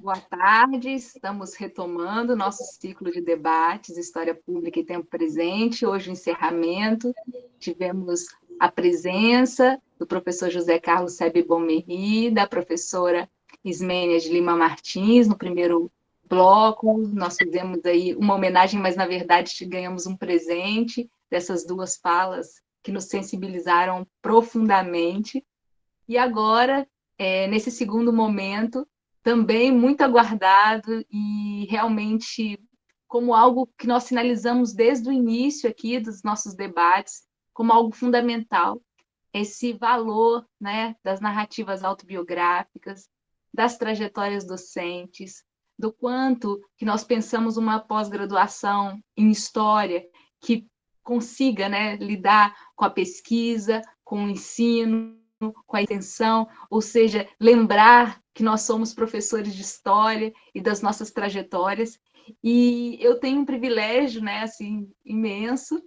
Boa tarde, estamos retomando nosso ciclo de debates, História Pública e Tempo Presente. Hoje, o encerramento, tivemos a presença do professor José Carlos Sebe Bomeri, da professora Ismênia de Lima Martins, no primeiro bloco. Nós fizemos aí uma homenagem, mas, na verdade, ganhamos um presente dessas duas falas que nos sensibilizaram profundamente. E agora, é, nesse segundo momento, também muito aguardado e realmente como algo que nós sinalizamos desde o início aqui dos nossos debates, como algo fundamental, esse valor né, das narrativas autobiográficas, das trajetórias docentes, do quanto que nós pensamos uma pós-graduação em história que consiga né, lidar com a pesquisa, com o ensino, com a intenção, ou seja, lembrar que nós somos professores de história e das nossas trajetórias. E eu tenho um privilégio, né, assim, imenso,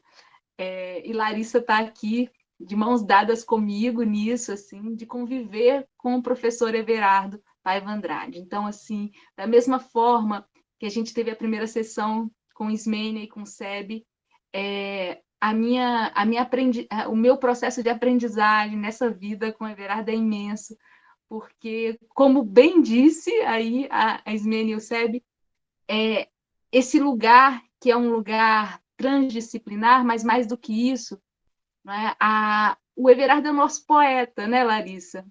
é, e Larissa está aqui de mãos dadas comigo nisso, assim, de conviver com o professor Everardo Paiva Andrade. Então, assim, da mesma forma que a gente teve a primeira sessão com Ismênia e com Seb, é, a minha, a minha aprendi, o meu processo de aprendizagem nessa vida com Everardo é imenso, porque, como bem disse aí a, a Ismênia e o Seb, é, esse lugar que é um lugar transdisciplinar, mas mais do que isso, né, a, o Everardo é o nosso poeta, né, Larissa?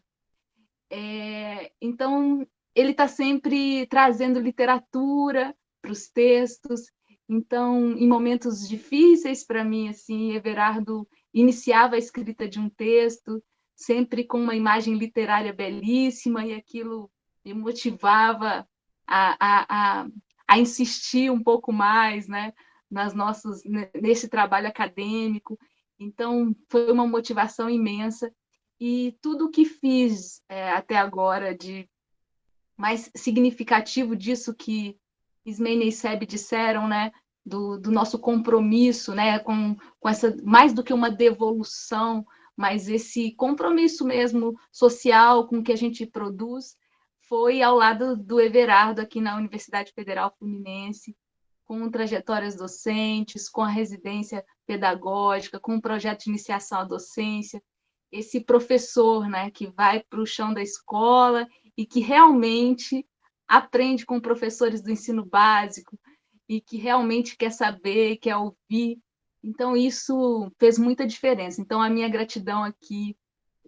É, então, ele está sempre trazendo literatura para os textos. Então, em momentos difíceis para mim, assim, Everardo iniciava a escrita de um texto, sempre com uma imagem literária belíssima, e aquilo me motivava a, a, a, a insistir um pouco mais, né? nas nossas, nesse trabalho acadêmico. Então, foi uma motivação imensa. E tudo o que fiz é, até agora de mais significativo disso que Ismênia e Seb disseram, né, do, do, nosso compromisso, né, com, com essa mais do que uma devolução, mas esse compromisso mesmo social com o que a gente produz, foi ao lado do Everardo aqui na Universidade Federal Fluminense, com trajetórias docentes, com a residência pedagógica, com o projeto de iniciação à docência, esse professor né, que vai para o chão da escola e que realmente aprende com professores do ensino básico e que realmente quer saber, quer ouvir. Então, isso fez muita diferença. Então, a minha gratidão aqui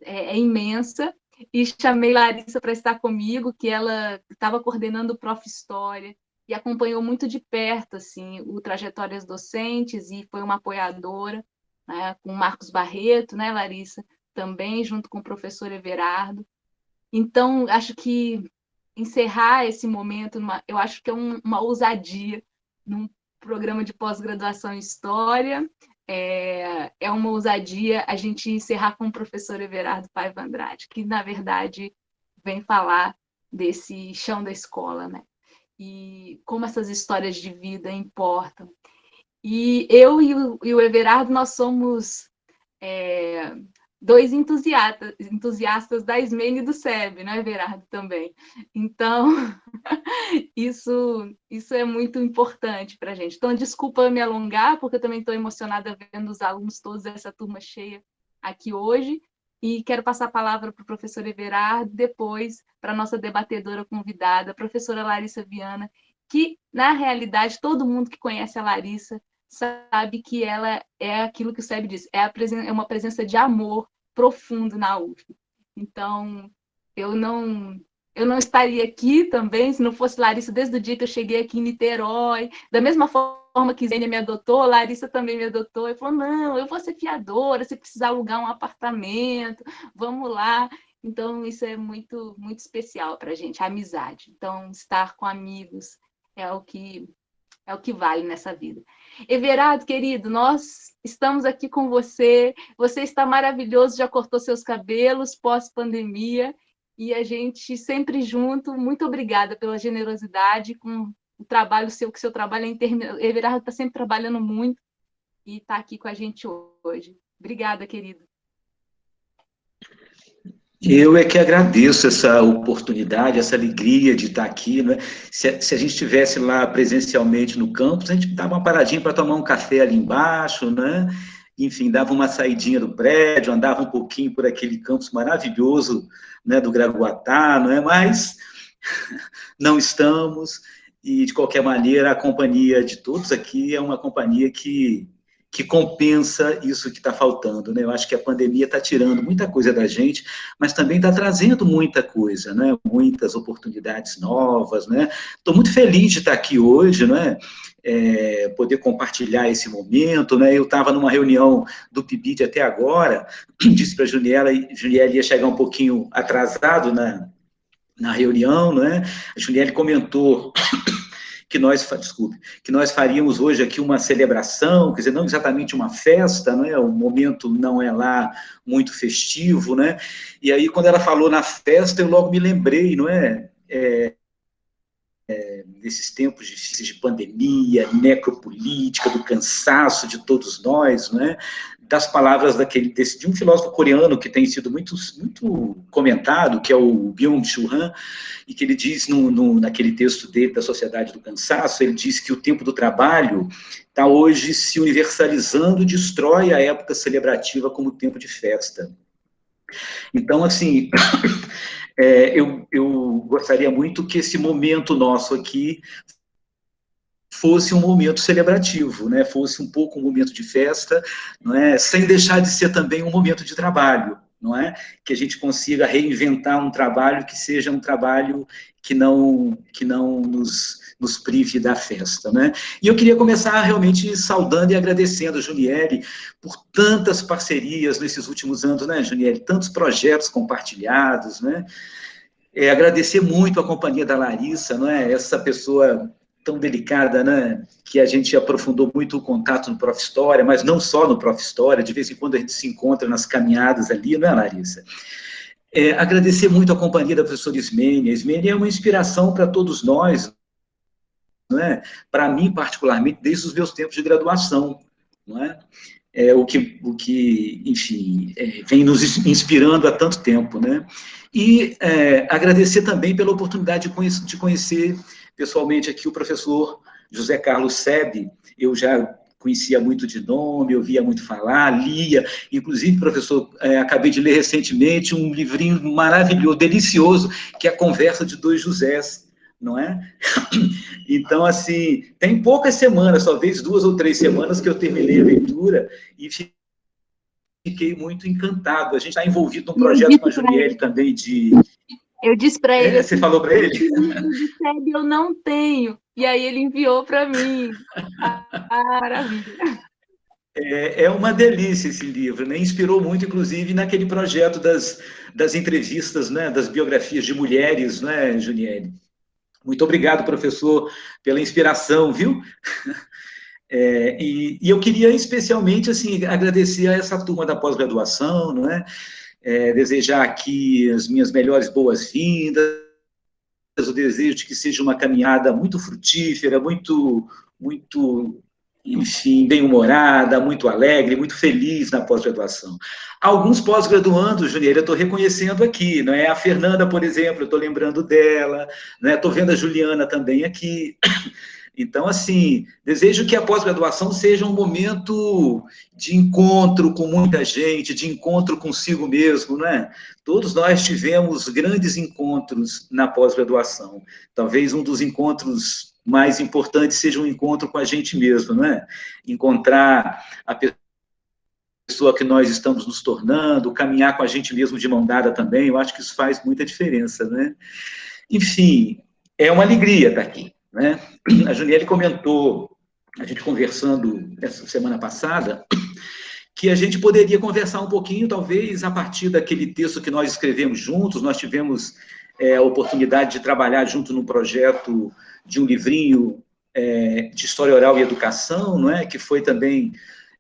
é, é imensa. E chamei Larissa para estar comigo, que ela estava coordenando o Prof. História, e acompanhou muito de perto assim o trajetórias docentes e foi uma apoiadora né, com Marcos Barreto, né, Larissa, também junto com o professor Everardo. Então acho que encerrar esse momento, numa, eu acho que é um, uma ousadia num programa de pós-graduação em história. É, é uma ousadia a gente encerrar com o professor Everardo Paiva Andrade, que na verdade vem falar desse chão da escola, né? e como essas histórias de vida importam. E eu e o, e o Everardo, nós somos é, dois entusiastas, entusiastas da Ismene e do SEB, né, Everardo, também. Então, isso, isso é muito importante para a gente. Então, desculpa me alongar, porque eu também estou emocionada vendo os alunos todos dessa turma cheia aqui hoje, e quero passar a palavra para o professor Everardo, depois para a nossa debatedora convidada, a professora Larissa Viana, que, na realidade, todo mundo que conhece a Larissa sabe que ela é aquilo que o Seb diz, é, é uma presença de amor profundo na UF. Então, eu não eu não estaria aqui também se não fosse Larissa desde o dia que eu cheguei aqui em Niterói. Da mesma forma que Zênia me adotou, Larissa também me adotou. E falou: não, eu vou ser fiadora, se precisar alugar um apartamento, vamos lá. Então, isso é muito, muito especial para a gente, a amizade. Então, estar com amigos é o que é o que vale nessa vida. Everardo, querido, nós estamos aqui com você. Você está maravilhoso, já cortou seus cabelos pós-pandemia e a gente sempre junto. Muito obrigada pela generosidade com o trabalho seu, que seu trabalho é interminável. Everardo está sempre trabalhando muito e está aqui com a gente hoje. Obrigada, querido. Eu é que agradeço essa oportunidade, essa alegria de estar aqui. Né? Se, se, a gente estivesse lá presencialmente no campus, a gente dava uma paradinha para tomar um café ali embaixo, né? enfim, dava uma saidinha do prédio, andava um pouquinho por aquele campus maravilhoso né, do Graguatá, não é? mas não estamos, e de qualquer maneira a companhia de todos aqui é uma companhia que que compensa isso que está faltando, né? Eu acho que a pandemia está tirando muita coisa da gente, mas também está trazendo muita coisa, né? Muitas oportunidades novas, né? Estou muito feliz de estar aqui hoje, né? É, poder compartilhar esse momento, né? Eu estava numa reunião do PIBID até agora, disse para a Juniela, Juniela ia chegar um pouquinho atrasado na, na reunião, né? A Juniela comentou que nós, desculpe, que nós faríamos hoje aqui uma celebração, quer dizer, não exatamente uma festa, né, o momento não é lá muito festivo, né, e aí quando ela falou na festa, eu logo me lembrei, não é, é, nesses tempos difíceis de pandemia, necropolítica, do cansaço de todos nós, né, das palavras daquele, desse, de um filósofo coreano que tem sido muito, muito comentado, que é o Byung-Chul Han, e que ele diz no, no, naquele texto dele da Sociedade do Cansaço, ele diz que o tempo do trabalho está hoje se universalizando, destrói a época celebrativa como tempo de festa. Então, assim, é, eu, eu gostaria muito que esse momento nosso aqui fosse um momento celebrativo, né? fosse um pouco um momento de festa, não é? sem deixar de ser também um momento de trabalho, não é? que a gente consiga reinventar um trabalho que seja um trabalho que não, que não nos, nos prive da festa. Né? E eu queria começar realmente saudando e agradecendo a Juniele por tantas parcerias nesses últimos anos, né, Juniele? Tantos projetos compartilhados, né? É, agradecer muito a companhia da Larissa, não é? Essa pessoa tão delicada, né, que a gente aprofundou muito o contato no Prof. História, mas não só no Prof. História, de vez em quando a gente se encontra nas caminhadas ali, não é, Larissa? É, agradecer muito a companhia da professora Ismênia. Ismênia é uma inspiração para todos nós, é? Para mim, particularmente, desde os meus tempos de graduação, é? É, o, que, o que, enfim, é, vem nos inspirando há tanto tempo, né? E é, agradecer também pela oportunidade de conhecer, de conhecer pessoalmente aqui o professor José Carlos Sebe, eu já conhecia muito de nome, ouvia muito falar, lia, inclusive, professor, é, acabei de ler recentemente um livrinho maravilhoso, delicioso, que é a Conversa de Dois Josés, não é? Então, assim, tem poucas semanas, talvez duas ou três semanas que eu terminei a leitura e fiquei muito encantado. A gente está envolvido num projeto com a Julielle também de, eu disse para ele. É, assim, você falou para ele? Eu não tenho. E aí ele enviou para mim. Ah, maravilha. É, é, uma delícia esse livro, né? Inspirou muito, inclusive, naquele projeto das, das entrevistas, né? Das biografias de mulheres, né, Juniele? Muito obrigado, professor, pela inspiração, viu? É, e, e, eu queria especialmente assim agradecer a essa turma da pós-graduação, não é? é, desejar aqui as minhas melhores boas-vindas, o desejo de que seja uma caminhada muito frutífera, muito, muito enfim, bem-humorada, muito alegre, muito feliz na pós-graduação. Alguns pós-graduandos, Junior, eu estou reconhecendo aqui, não é? A Fernanda, por exemplo, eu estou lembrando dela, né? Estou vendo a Juliana também aqui. Então, assim, desejo que a pós-graduação seja um momento de encontro com muita gente, de encontro consigo mesmo, não é? Todos nós tivemos grandes encontros na pós-graduação. Talvez um dos encontros mais importantes seja um encontro com a gente mesmo, não é? Encontrar a pessoa que nós estamos nos tornando, caminhar com a gente mesmo de mão dada também, eu acho que isso faz muita diferença, né? Enfim, é uma alegria estar aqui. Né? A Juniele comentou, a gente conversando essa semana passada, que a gente poderia conversar um pouquinho, talvez, a partir daquele texto que nós escrevemos juntos, nós tivemos é, a oportunidade de trabalhar junto no projeto de um livrinho é, de História Oral e Educação, não é? que foi também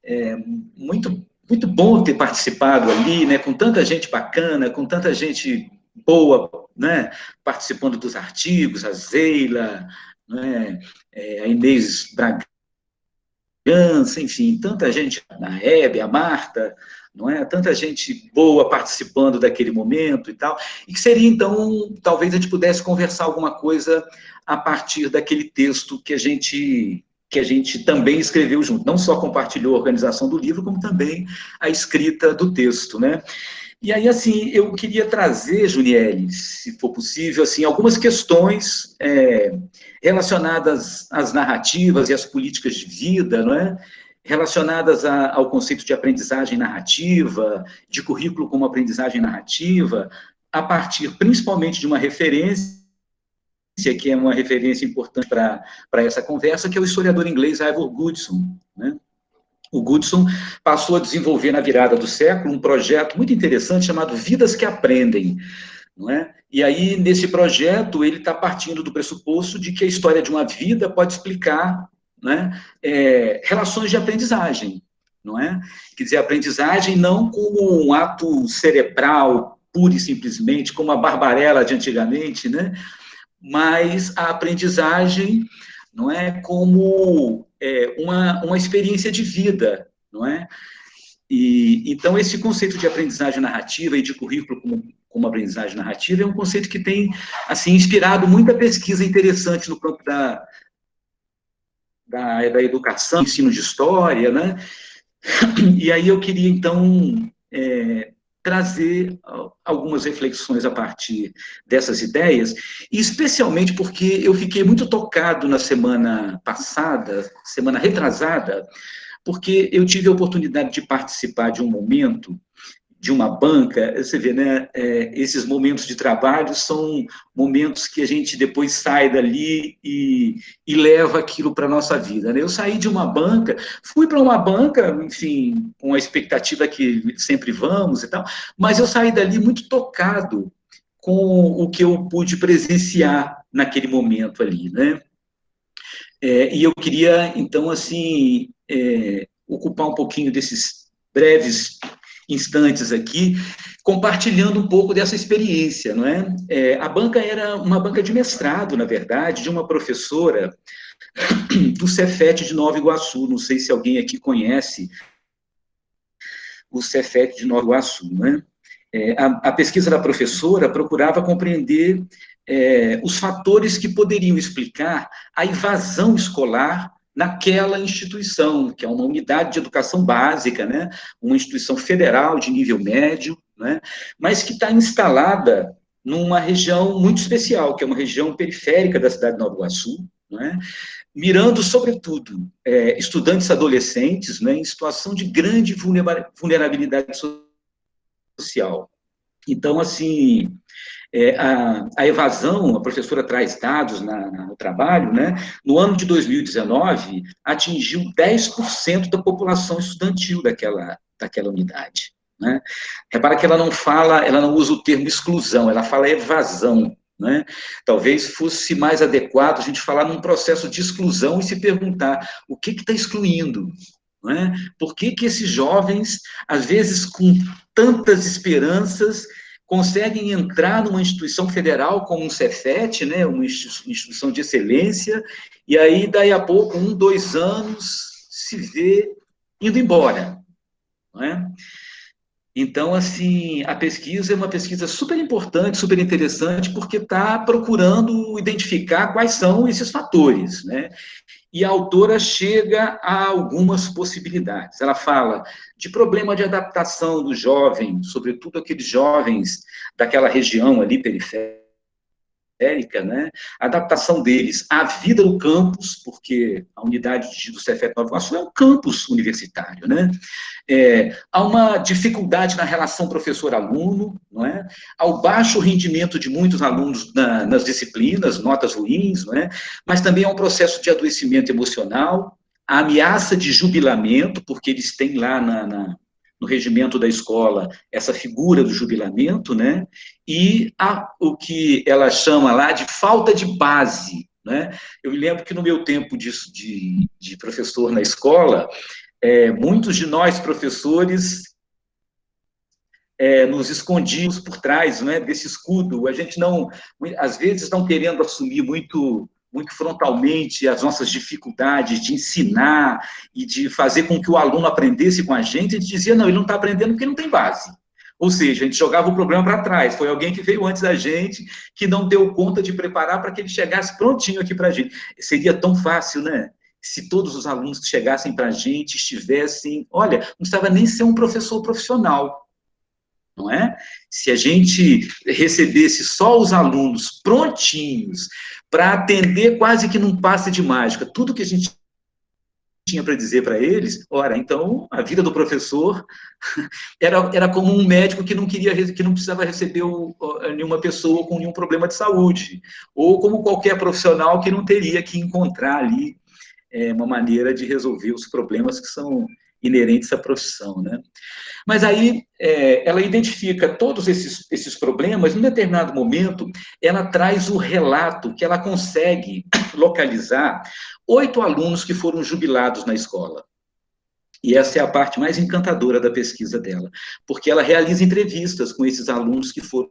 é, muito, muito bom ter participado ali, né? com tanta gente bacana, com tanta gente boa, né? participando dos artigos, a Zeila, né? a Inês Bragança, enfim, tanta gente, a Hebe, a Marta, não é? Tanta gente boa participando daquele momento e tal, e que seria, então, talvez a gente pudesse conversar alguma coisa a partir daquele texto que a gente que a gente também escreveu junto, não só compartilhou a organização do livro, como também a escrita do texto, né? E aí, assim, eu queria trazer, Juniele, se for possível, assim, algumas questões é, relacionadas às narrativas e às políticas de vida, não é? relacionadas a, ao conceito de aprendizagem narrativa, de currículo como aprendizagem narrativa, a partir principalmente de uma referência, que é uma referência importante para essa conversa, que é o historiador inglês Ivor Goodson. Né? O Goodson passou a desenvolver na virada do século um projeto muito interessante chamado Vidas que Aprendem, não é? E aí, nesse projeto, ele está partindo do pressuposto de que a história de uma vida pode explicar né, é, relações de aprendizagem, não é? Quer dizer, aprendizagem não como um ato cerebral, pura e simplesmente, como a barbarela de antigamente, né? Mas a aprendizagem, não é, como é, uma, uma experiência de vida, não é? E, então, esse conceito de aprendizagem narrativa e de currículo como, como aprendizagem narrativa é um conceito que tem, assim, inspirado muita pesquisa interessante no campo da, da, da educação, ensino de história, né? E aí eu queria, então, é, trazer algumas reflexões a partir dessas ideias, e especialmente porque eu fiquei muito tocado na semana passada, semana retrasada, porque eu tive a oportunidade de participar de um momento de uma banca, você vê, né, é, esses momentos de trabalho são momentos que a gente depois sai dali e, e leva aquilo para a nossa vida. Né? Eu saí de uma banca, fui para uma banca, enfim, com a expectativa que sempre vamos e tal, mas eu saí dali muito tocado com o que eu pude presenciar naquele momento ali, né? É, e eu queria, então, assim, é, ocupar um pouquinho desses breves instantes aqui, compartilhando um pouco dessa experiência, não é? é? A banca era uma banca de mestrado, na verdade, de uma professora do Cefet de Nova Iguaçu, não sei se alguém aqui conhece o Cefet de Nova Iguaçu, não é? a, a, pesquisa da professora procurava compreender é, os fatores que poderiam explicar a invasão escolar naquela instituição, que é uma unidade de educação básica, né? uma instituição federal de nível médio, né? mas que está instalada numa região muito especial, que é uma região periférica da cidade de Nova Iguaçu, né? mirando, sobretudo, é, estudantes adolescentes né, em situação de grande vulnerabilidade social. Então, assim, é, a, a, evasão, a professora traz dados na, no trabalho, né? No ano de 2019, atingiu 10% da população estudantil daquela, daquela unidade. Né? Repara que ela não fala, ela não usa o termo exclusão, ela fala evasão. Né? Talvez fosse mais adequado a gente falar num processo de exclusão e se perguntar o que está excluindo, é? Por que, que esses jovens, às vezes com tantas esperanças, conseguem entrar numa instituição federal como um Cefet, né, uma instituição de excelência, e aí, daí a pouco, um, dois anos, se vê indo embora. Não é? Então, assim, a pesquisa é uma pesquisa super importante, super interessante, porque está procurando identificar quais são esses fatores, né? E a autora chega a algumas possibilidades. Ela fala de problema de adaptação do jovem, sobretudo aqueles jovens daquela região ali periférica, né? a adaptação deles à vida no campus, porque a unidade do Cefet Nova Iguaçu é um campus universitário, né? É, há uma dificuldade na relação professor-aluno, não é? Ao baixo rendimento de muitos alunos na, nas disciplinas, notas ruins, não é? Mas também há um processo de adoecimento emocional, a ameaça de jubilamento, porque eles têm lá na, na no regimento da escola essa figura do jubilamento, né? E a, o que ela chama lá de falta de base, né? Eu me lembro que no meu tempo de, de, de professor na escola, é, muitos de nós professores é, nos escondíamos por trás né, desse escudo, a gente não, às vezes não querendo assumir muito muito frontalmente as nossas dificuldades de ensinar e de fazer com que o aluno aprendesse com a gente, a gente dizia, não, ele não está aprendendo porque não tem base. Ou seja, a gente jogava o problema para trás. Foi alguém que veio antes da gente, que não deu conta de preparar para que ele chegasse prontinho aqui para a gente. Seria tão fácil, né? Se todos os alunos que chegassem para a gente estivessem... Olha, não precisava nem ser um professor profissional, não é? Se a gente recebesse só os alunos prontinhos para atender quase que num passe de mágica, tudo que a gente tinha para dizer para eles, ora, então a vida do professor era, era como um médico que não queria, que não precisava receber o, nenhuma pessoa com nenhum problema de saúde, ou como qualquer profissional que não teria que encontrar ali é, uma maneira de resolver os problemas que são inerentes à profissão, né? Mas aí é, ela identifica todos esses, esses problemas, em um determinado momento, ela traz o relato que ela consegue localizar oito alunos que foram jubilados na escola. E essa é a parte mais encantadora da pesquisa dela, porque ela realiza entrevistas com esses alunos que foram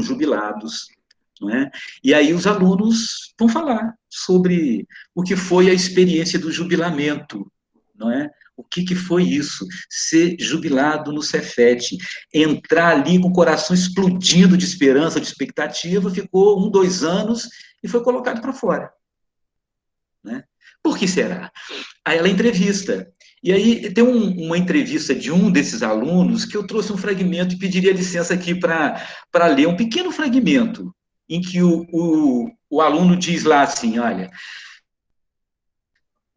jubilados, não é? E aí os alunos vão falar sobre o que foi a experiência do jubilamento, não é? O que, que foi isso? Ser jubilado no Cefet, entrar ali com o coração explodindo de esperança, de expectativa, ficou um, dois anos e foi colocado para fora. Né? Por que será? Aí ela entrevista. E aí tem um, uma entrevista de um desses alunos que eu trouxe um fragmento e pediria licença aqui para ler um pequeno fragmento, em que o, o, o aluno diz lá assim, olha,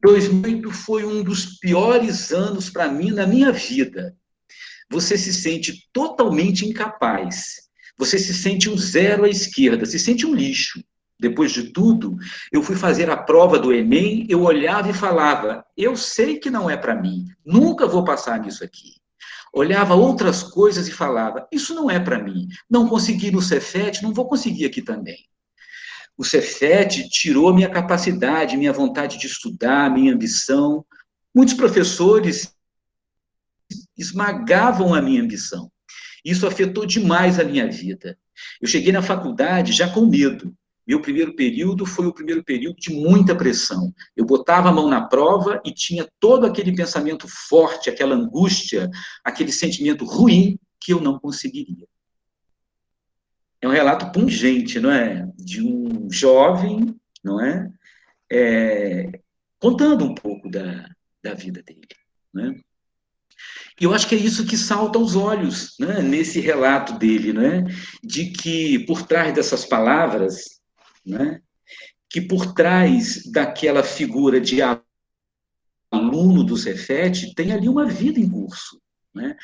2008 foi um dos piores anos para mim na minha vida. Você se sente totalmente incapaz. Você se sente um zero à esquerda, se sente um lixo. Depois de tudo, eu fui fazer a prova do Enem, eu olhava e falava: eu sei que não é para mim, nunca vou passar nisso aqui. Olhava outras coisas e falava: isso não é para mim, não consegui no Cefet, não vou conseguir aqui também. O Cefet tirou minha capacidade, minha vontade de estudar, minha ambição. Muitos professores esmagavam a minha ambição. Isso afetou demais a minha vida. Eu cheguei na faculdade já com medo. Meu primeiro período foi o primeiro período de muita pressão. Eu botava a mão na prova e tinha todo aquele pensamento forte, aquela angústia, aquele sentimento ruim que eu não conseguiria é um relato pungente, não é? De um jovem, não é? é contando um pouco da, da vida dele, né? E eu acho que é isso que salta aos olhos, né, nesse relato dele, né, de que por trás dessas palavras, né, que por trás daquela figura de aluno do Cefet tem ali uma vida em curso, né?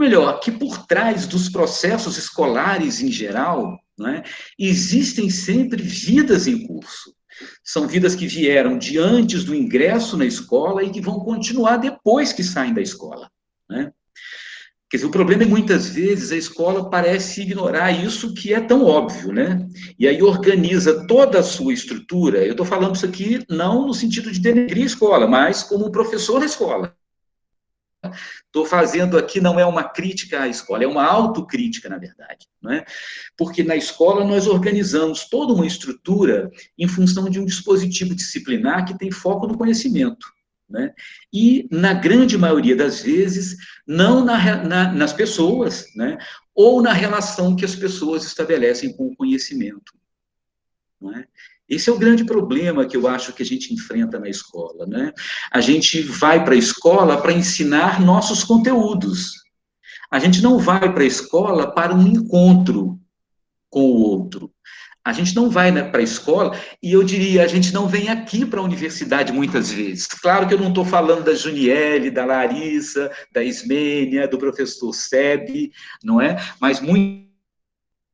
Melhor, que por trás dos processos escolares em geral, é, existem sempre vidas em curso. São vidas que vieram de antes do ingresso na escola e que vão continuar depois que saem da escola. Né? Quer dizer, o problema é muitas vezes a escola parece ignorar isso que é tão óbvio, né? E aí organiza toda a sua estrutura. Eu estou falando isso aqui não no sentido de denegrir a escola, mas como professor da escola. Estou fazendo aqui não é uma crítica à escola, é uma autocrítica, na verdade. Não é? Porque na escola nós organizamos toda uma estrutura em função de um dispositivo disciplinar que tem foco no conhecimento. Né? E, na grande maioria das vezes, não na, na, nas pessoas, né? ou na relação que as pessoas estabelecem com o conhecimento. Não é? Esse é o grande problema que eu acho que a gente enfrenta na escola, né? A gente vai para a escola para ensinar nossos conteúdos. A gente não vai para a escola para um encontro com o outro. A gente não vai né, para a escola, e eu diria, a gente não vem aqui para a universidade muitas vezes. Claro que eu não estou falando da Juniele, da Larissa, da Ismênia, do professor Seb, não é? Mas muito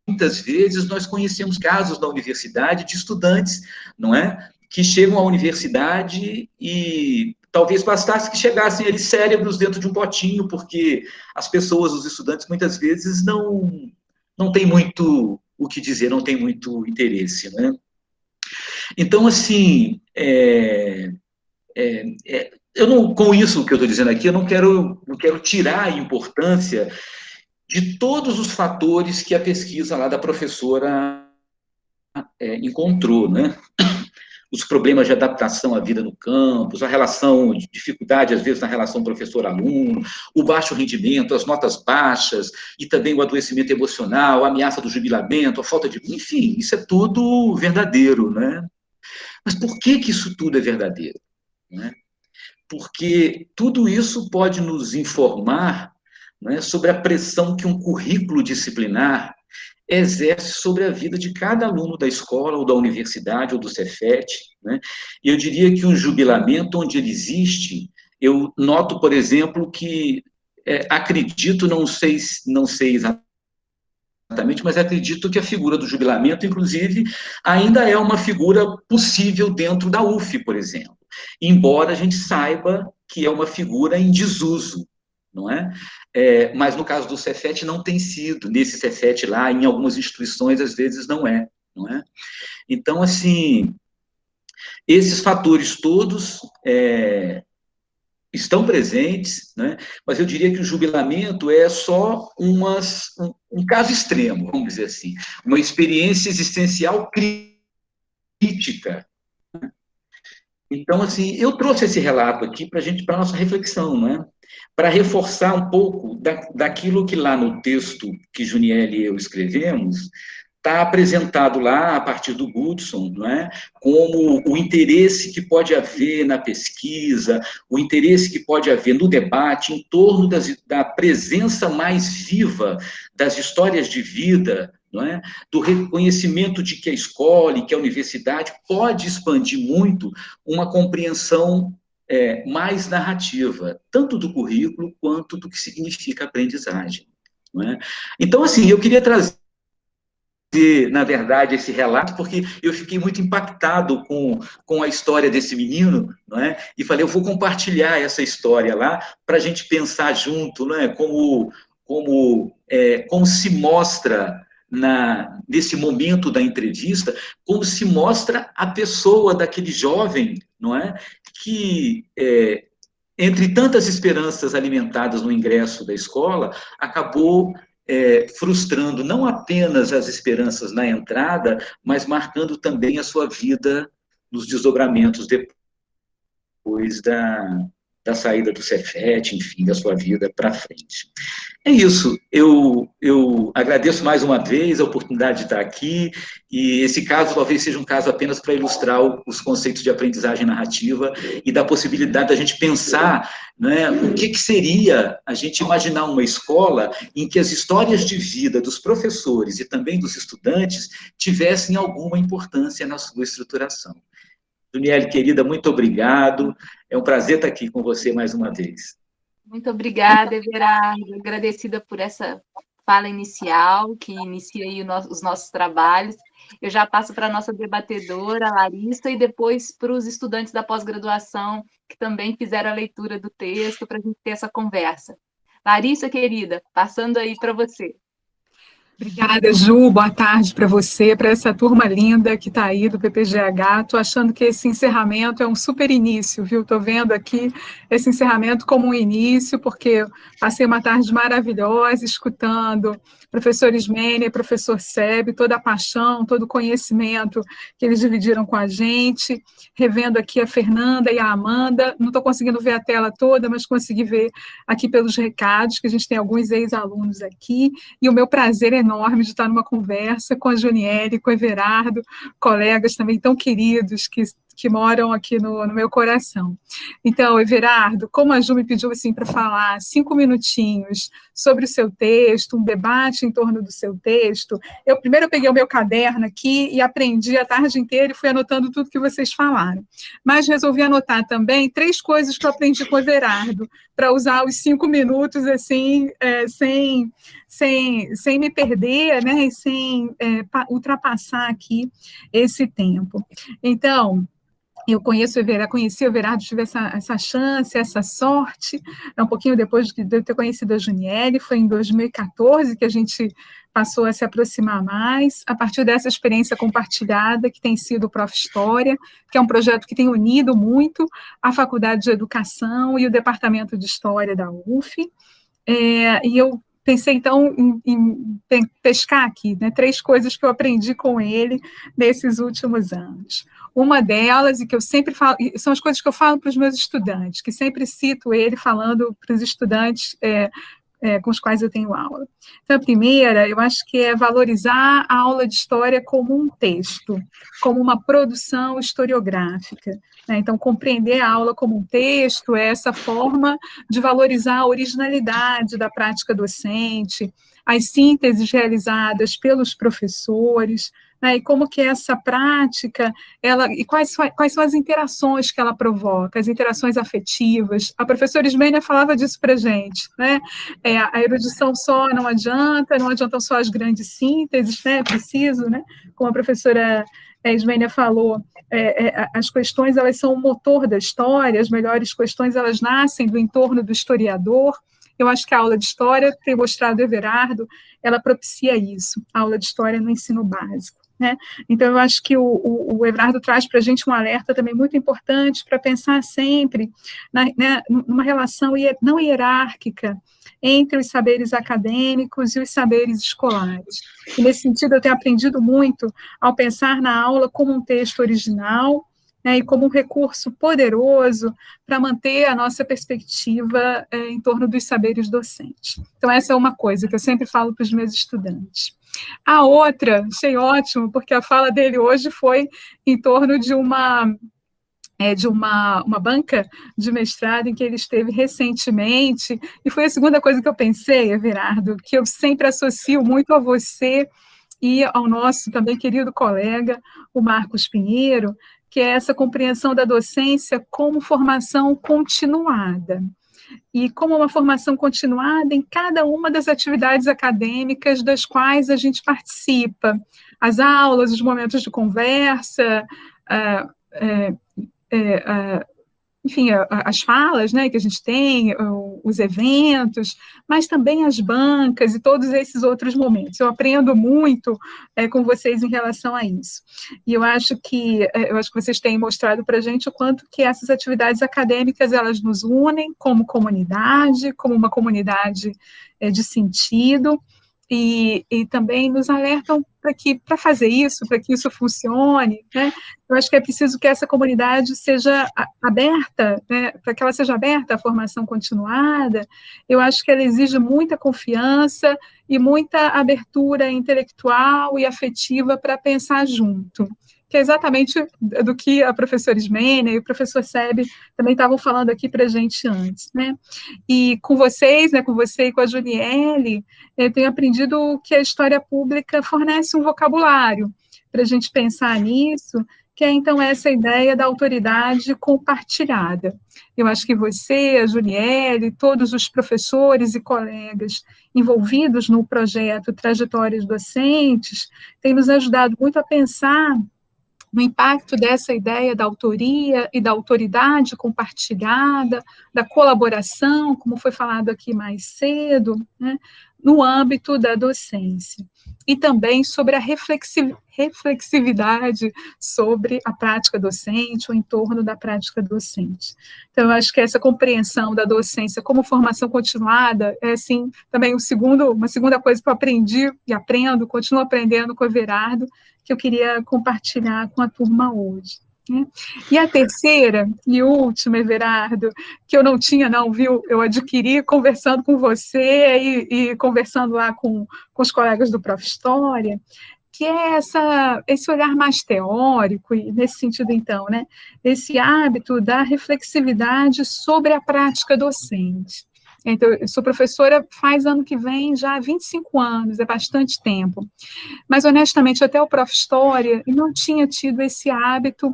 muitas vezes nós conhecemos casos da universidade de estudantes, não é? Que chegam à universidade e talvez bastasse que chegassem ali cérebros dentro de um potinho, porque as pessoas, os estudantes, muitas vezes não, não têm muito o que dizer, não têm muito interesse, né? Então, assim, é, é, é, eu não, com isso que eu estou dizendo aqui, eu não quero, não quero tirar a importância de todos os fatores que a pesquisa lá da professora é, encontrou, né? Os problemas de adaptação à vida no campus, a relação, de dificuldade, às vezes, na relação professor-aluno, o baixo rendimento, as notas baixas, e também o adoecimento emocional, a ameaça do jubilamento, a falta de... Enfim, isso é tudo verdadeiro, né? Mas por que que isso tudo é verdadeiro? Né? Porque tudo isso pode nos informar né, sobre a pressão que um currículo disciplinar exerce sobre a vida de cada aluno da escola, ou da universidade, ou do Cefet. Né? Eu diria que o jubilamento, onde ele existe, eu noto, por exemplo, que é, acredito, não sei, não sei exatamente, mas acredito que a figura do jubilamento, inclusive, ainda é uma figura possível dentro da UF, por exemplo. Embora a gente saiba que é uma figura em desuso, não é? é? mas no caso do Cefet não tem sido, nesse Cefet lá, em algumas instituições, às vezes não é, não é? Então, assim, esses fatores todos é, estão presentes, né? mas eu diria que o jubilamento é só umas, um, um caso extremo, vamos dizer assim, uma experiência existencial crítica, então, assim, eu trouxe esse relato aqui para gente, para nossa reflexão, né? para reforçar um pouco da, daquilo que lá no texto que Juniel e eu escrevemos, está apresentado lá, a partir do Goodson, não é? como o interesse que pode haver na pesquisa, o interesse que pode haver no debate em torno das, da presença mais viva das histórias de vida não é? do reconhecimento de que a escola e que a universidade pode expandir muito uma compreensão é, mais narrativa, tanto do currículo quanto do que significa aprendizagem. É? Então, assim, eu queria trazer na verdade, esse relato, porque eu fiquei muito impactado com, com a história desse menino, não é? E falei, eu vou compartilhar essa história lá para a gente pensar junto, não é? Como, como, é, como se mostra na, nesse momento da entrevista, como se mostra a pessoa daquele jovem, não é? Que, é, entre tantas esperanças alimentadas no ingresso da escola, acabou é, frustrando não apenas as esperanças na entrada, mas marcando também a sua vida nos desdobramentos depois da, da saída do Cefet, enfim, da sua vida para frente. É isso, eu, eu agradeço mais uma vez a oportunidade de estar aqui, e esse caso talvez seja um caso apenas para ilustrar os conceitos de aprendizagem narrativa e da possibilidade da gente pensar né, o que, que seria a gente imaginar uma escola em que as histórias de vida dos professores e também dos estudantes tivessem alguma importância na sua estruturação. Daniele, querida, muito obrigado. É um prazer estar aqui com você mais uma vez. Muito obrigada, Everardo. Agradecida por essa fala inicial, que inicia nosso, os nossos trabalhos. Eu já passo para a nossa debatedora, Larissa, e depois para os estudantes da pós-graduação, que também fizeram a leitura do texto, para a gente ter essa conversa. Larissa, querida, passando aí para você. Obrigada, Ju. Boa tarde para você, para essa turma linda que está aí do PPGH. Estou achando que esse encerramento é um super início, viu? Estou vendo aqui esse encerramento como um início, porque passei uma tarde maravilhosa escutando professor Ismênia, professor Seb, toda a paixão, todo o conhecimento que eles dividiram com a gente, revendo aqui a Fernanda e a Amanda, não estou conseguindo ver a tela toda, mas consegui ver aqui pelos recados, que a gente tem alguns ex-alunos aqui, e o meu prazer enorme de estar numa conversa com a Juniele, com o Everardo, colegas também tão queridos que que moram aqui no, no, meu coração. Então, Everardo, como a Ju me pediu assim para falar cinco minutinhos sobre o seu texto, um debate em torno do seu texto, eu primeiro peguei o meu caderno aqui e aprendi a tarde inteira e fui anotando tudo que vocês falaram. Mas resolvi anotar também três coisas que eu aprendi com o Everardo, para usar os cinco minutos assim, é, sem, sem, sem me perder, né, e sem é, ultrapassar aqui esse tempo. Então, eu conheço o Everardo, conheci o Everardo, tive essa, essa chance, essa sorte, é um pouquinho depois de eu ter conhecido a Juniele, foi em 2014 que a gente passou a se aproximar mais, a partir dessa experiência compartilhada, que tem sido o Prof. História, que é um projeto que tem unido muito a Faculdade de Educação e o Departamento de História da UF, é, e eu pensei então em, em, pescar aqui, né, três coisas que eu aprendi com ele nesses últimos anos. Uma delas, e que eu sempre falo, são as coisas que eu falo para os meus estudantes, que sempre cito ele falando para os estudantes é, é, com os quais eu tenho aula. Então, a primeira, eu acho que é valorizar a aula de história como um texto, como uma produção historiográfica. Né? Então, compreender a aula como um texto é essa forma de valorizar a originalidade da prática docente, as sínteses realizadas pelos professores, né, e como que essa prática, ela, e quais, quais são as interações que ela provoca, as interações afetivas. A professora Ismênia falava disso para gente, né? É, a erudição só não adianta, não adiantam só as grandes sínteses, né? É preciso, né? Como a professora é, Ismênia falou, é, é, as questões elas são o motor da história, as melhores questões elas nascem do entorno do historiador, eu acho que a aula de história, tem mostrado Everardo, ela propicia isso, a aula de história no ensino básico. Né? Então, eu acho que o, o, o traz para a gente um alerta também muito importante para pensar sempre na, né, numa relação não hierárquica entre os saberes acadêmicos e os saberes escolares. E, nesse sentido, eu tenho aprendido muito ao pensar na aula como um texto original, né, e como um recurso poderoso para manter a nossa perspectiva é, em torno dos saberes docentes. Então, essa é uma coisa que eu sempre falo para os meus estudantes. A outra, achei ótimo, porque a fala dele hoje foi em torno de uma é, de uma, uma banca de mestrado em que ele esteve recentemente, e foi a segunda coisa que eu pensei, Everardo, que eu sempre associo muito a você e ao nosso também querido colega, o Marcos Pinheiro, que é essa compreensão da docência como formação continuada. E como uma formação continuada em cada uma das atividades acadêmicas das quais a gente participa, as aulas, os momentos de conversa, uh, uh, uh, enfim, as falas né, que a gente tem, os eventos, mas também as bancas e todos esses outros momentos. Eu aprendo muito é, com vocês em relação a isso. E eu acho que é, eu acho que vocês têm mostrado para a gente o quanto que essas atividades acadêmicas elas nos unem como comunidade, como uma comunidade é, de sentido, e, e também nos alertam para que para fazer isso, para que isso funcione, né? Eu acho que é preciso que essa comunidade seja aberta, né? Para que ela seja aberta à formação continuada, eu acho que ela exige muita confiança e muita abertura intelectual e afetiva para pensar junto que é exatamente do que a professora Ismênia e o professor Sebe também estavam falando aqui para a gente antes, né? E com vocês, né, com você e com a Juniele, eu tenho aprendido que a história pública fornece um vocabulário para a gente pensar nisso, que é então essa ideia da autoridade compartilhada. Eu acho que você, a Juniele, todos os professores e colegas envolvidos no projeto Trajetórias Docentes, têm nos ajudado muito a pensar no impacto dessa ideia da autoria e da autoridade compartilhada, da colaboração, como foi falado aqui mais cedo, né, no âmbito da docência. E também sobre a reflexividade sobre a prática docente, o entorno da prática docente. Então, eu acho que essa compreensão da docência como formação continuada é, assim, também um segundo, uma segunda coisa que eu aprendi e aprendo, continuo aprendendo com o Everardo, que eu queria compartilhar com a turma hoje. E a terceira e última, Everardo, que eu não tinha, não, viu? Eu adquiri conversando com você e, e conversando lá com, com os colegas do Prof. História, que é essa, esse olhar mais teórico, e nesse sentido, então, né, esse hábito da reflexividade sobre a prática docente. Então, eu sou professora faz ano que vem já há 25 anos, é bastante tempo. Mas, honestamente, até o Prof. História, não tinha tido esse hábito,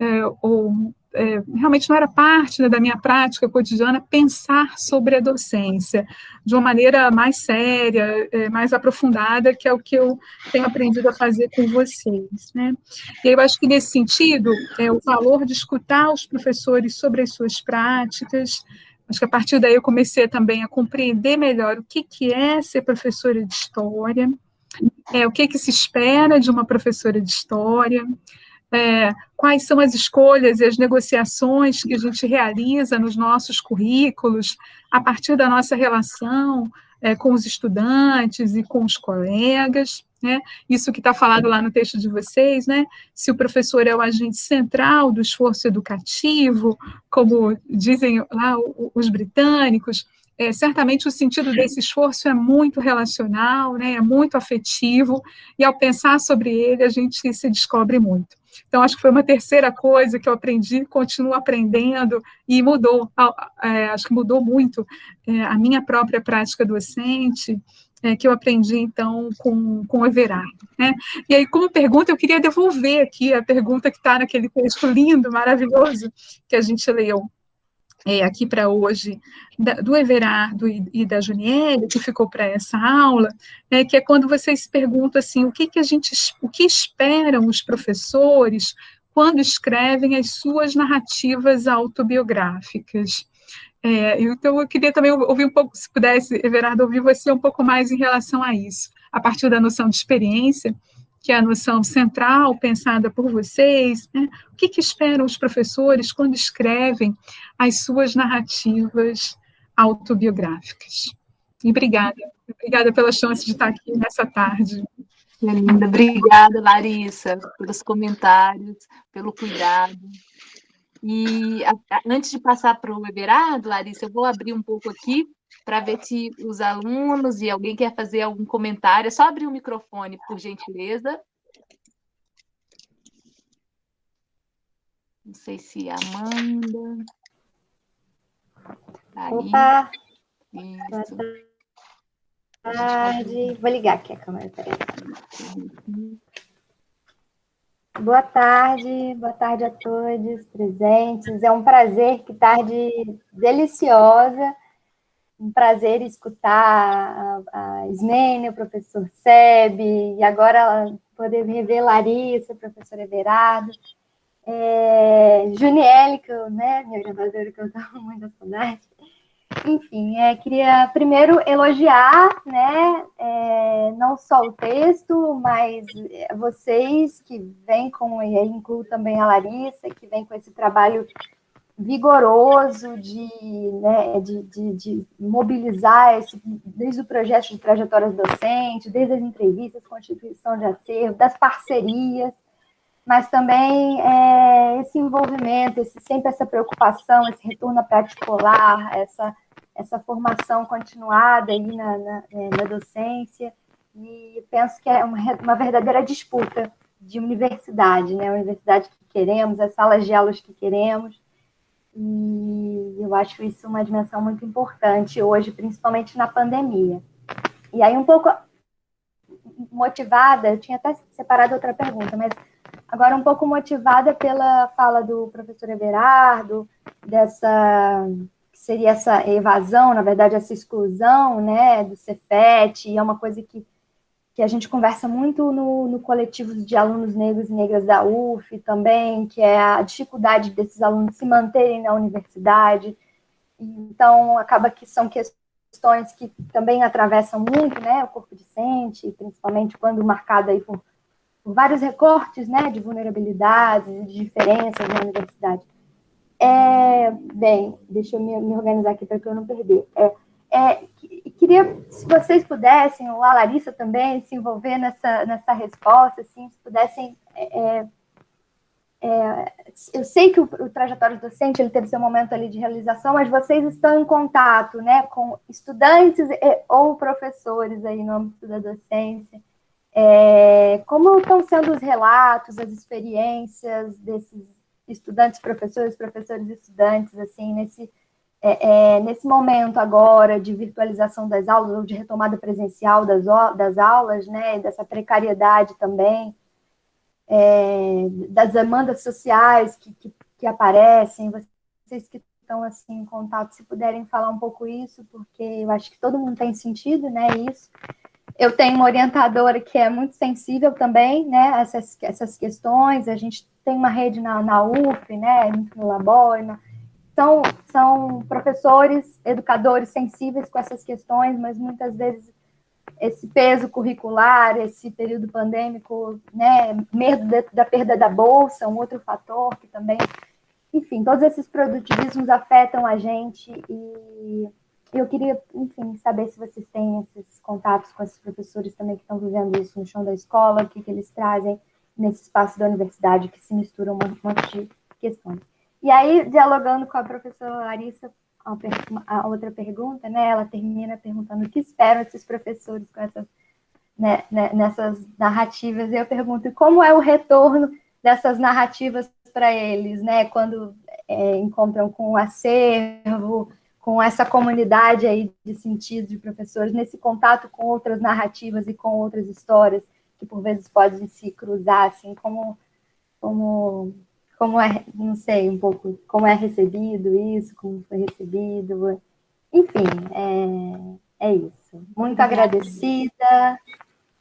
é, ou é, realmente não era parte né, da minha prática cotidiana pensar sobre a docência de uma maneira mais séria, é, mais aprofundada, que é o que eu tenho aprendido a fazer com vocês. Né? E eu acho que, nesse sentido, é, o valor de escutar os professores sobre as suas práticas, Acho que a partir daí eu comecei também a compreender melhor o que, que é ser professora de história, é, o que, que se espera de uma professora de história, é, quais são as escolhas e as negociações que a gente realiza nos nossos currículos, a partir da nossa relação é, com os estudantes e com os colegas. Né? Isso que está falado lá no texto de vocês, né? se o professor é o agente central do esforço educativo, como dizem lá os britânicos, é, certamente o sentido desse esforço é muito relacional, né, é muito afetivo, e ao pensar sobre ele, a gente se descobre muito. Então, acho que foi uma terceira coisa que eu aprendi, continuo aprendendo, e mudou, é, acho que mudou muito é, a minha própria prática docente, é, que eu aprendi, então, com, com o Everardo. Né? E aí, como pergunta, eu queria devolver aqui a pergunta que está naquele texto lindo, maravilhoso, que a gente leu é, aqui para hoje, da, do Everardo e, e, da Juniele, que ficou para essa aula, né, que é quando vocês perguntam assim, o que, que a gente, o que esperam os professores quando escrevem as suas narrativas autobiográficas. É, então, eu queria também ouvir um pouco, se pudesse, Everardo, ouvir você um pouco mais em relação a isso, a partir da noção de experiência, que é a noção central pensada por vocês, né? o que, que esperam os professores quando escrevem as suas narrativas autobiográficas. E obrigada, obrigada pela chance de estar aqui nessa tarde. Que linda, obrigada, Larissa, pelos comentários, pelo cuidado. E a, a, antes de passar para o Everardo, Larissa, eu vou abrir um pouco aqui para ver se os alunos e alguém quer fazer algum comentário. É só abrir o microfone, por gentileza. Não sei se a Amanda. Aí. Opa! Isso. Boa tarde. Vou ligar aqui a câmera, peraí. Boa tarde, boa tarde a todos presentes. É um prazer, que tarde deliciosa um prazer escutar a, Ismênia, o professor Seb, e agora poder rever Larissa, o professor Everardo, é, Juniele, que eu, né, minha gravadora, que eu estava muito saudade. Enfim, é, queria primeiro elogiar, né, é, não só o texto, mas vocês que vêm com, e aí incluo também a Larissa, que vem com esse trabalho vigoroso de, né, de, de, de, mobilizar esse, desde o projeto de trajetórias docentes, desde as entrevistas, constituição de acervo, das parcerias, mas também é, esse envolvimento, esse, sempre essa preocupação, esse retorno particular, essa, essa formação continuada aí na, na, é, na docência, e penso que é uma, uma verdadeira disputa de universidade, né? A universidade que queremos, as salas de aulas que queremos, e eu acho isso uma dimensão muito importante hoje, principalmente na pandemia. E aí, um pouco motivada, eu tinha até separado outra pergunta, mas agora um pouco motivada pela fala do professor Everardo, dessa que seria essa evasão, na verdade, essa exclusão né, do Cefet, e é uma coisa que que a gente conversa muito no, no coletivo de alunos negros e negras da UF também, que é a dificuldade desses alunos se manterem na universidade. Então, acaba que são questões que também atravessam muito né, o corpo docente, principalmente quando marcado aí por, por vários recortes né, de vulnerabilidades, de diferenças na universidade. É, bem, deixa eu me, me organizar aqui para que eu não perder. É, é, queria, se vocês pudessem, ou a Larissa também, se envolver nessa, nessa resposta, assim, se pudessem. É, é, é eu sei que o, o trajetório docente ele teve seu momento ali de realização, mas vocês estão em contato né, com estudantes e, ou professores aí no âmbito da docência. É, como estão sendo os relatos, as experiências desses estudantes, professores, professores e estudantes, assim, nesse é, é, nesse momento agora de virtualização das aulas, ou de retomada presencial das, das aulas, né, dessa precariedade também, é, das demandas sociais que, que, que, aparecem, vocês que estão assim, em contato, se puderem falar um pouco isso, porque eu acho que todo mundo tem sentido, né, isso. Eu tenho uma orientadora que é muito sensível também, né, essas, essas questões, a gente tem uma rede na, na UF, né, no Labor, na, são, são professores, educadores sensíveis com essas questões, mas muitas vezes esse peso curricular, esse período pandêmico, né, medo da, da perda da bolsa, um outro fator que também, enfim, todos esses produtivismos afetam a gente e eu queria, enfim, saber se vocês têm esses contatos com esses professores também que estão vivendo isso no chão da escola, o que, que eles trazem nesse espaço da universidade, que se misturam um monte de questões. E aí, dialogando com a professora Larissa, a, outra pergunta, né? Ela termina perguntando o que esperam esses professores com essas, né, né, nessas narrativas. E eu pergunto como é o retorno dessas narrativas para eles, né? Quando é, encontram com o acervo, com essa comunidade aí de sentido de professores, nesse contato com outras narrativas e com outras histórias que por vezes podem se cruzar, assim, como, como como é, não sei, um pouco como é recebido isso, como foi recebido. Enfim, é, é isso. Muito agradecida.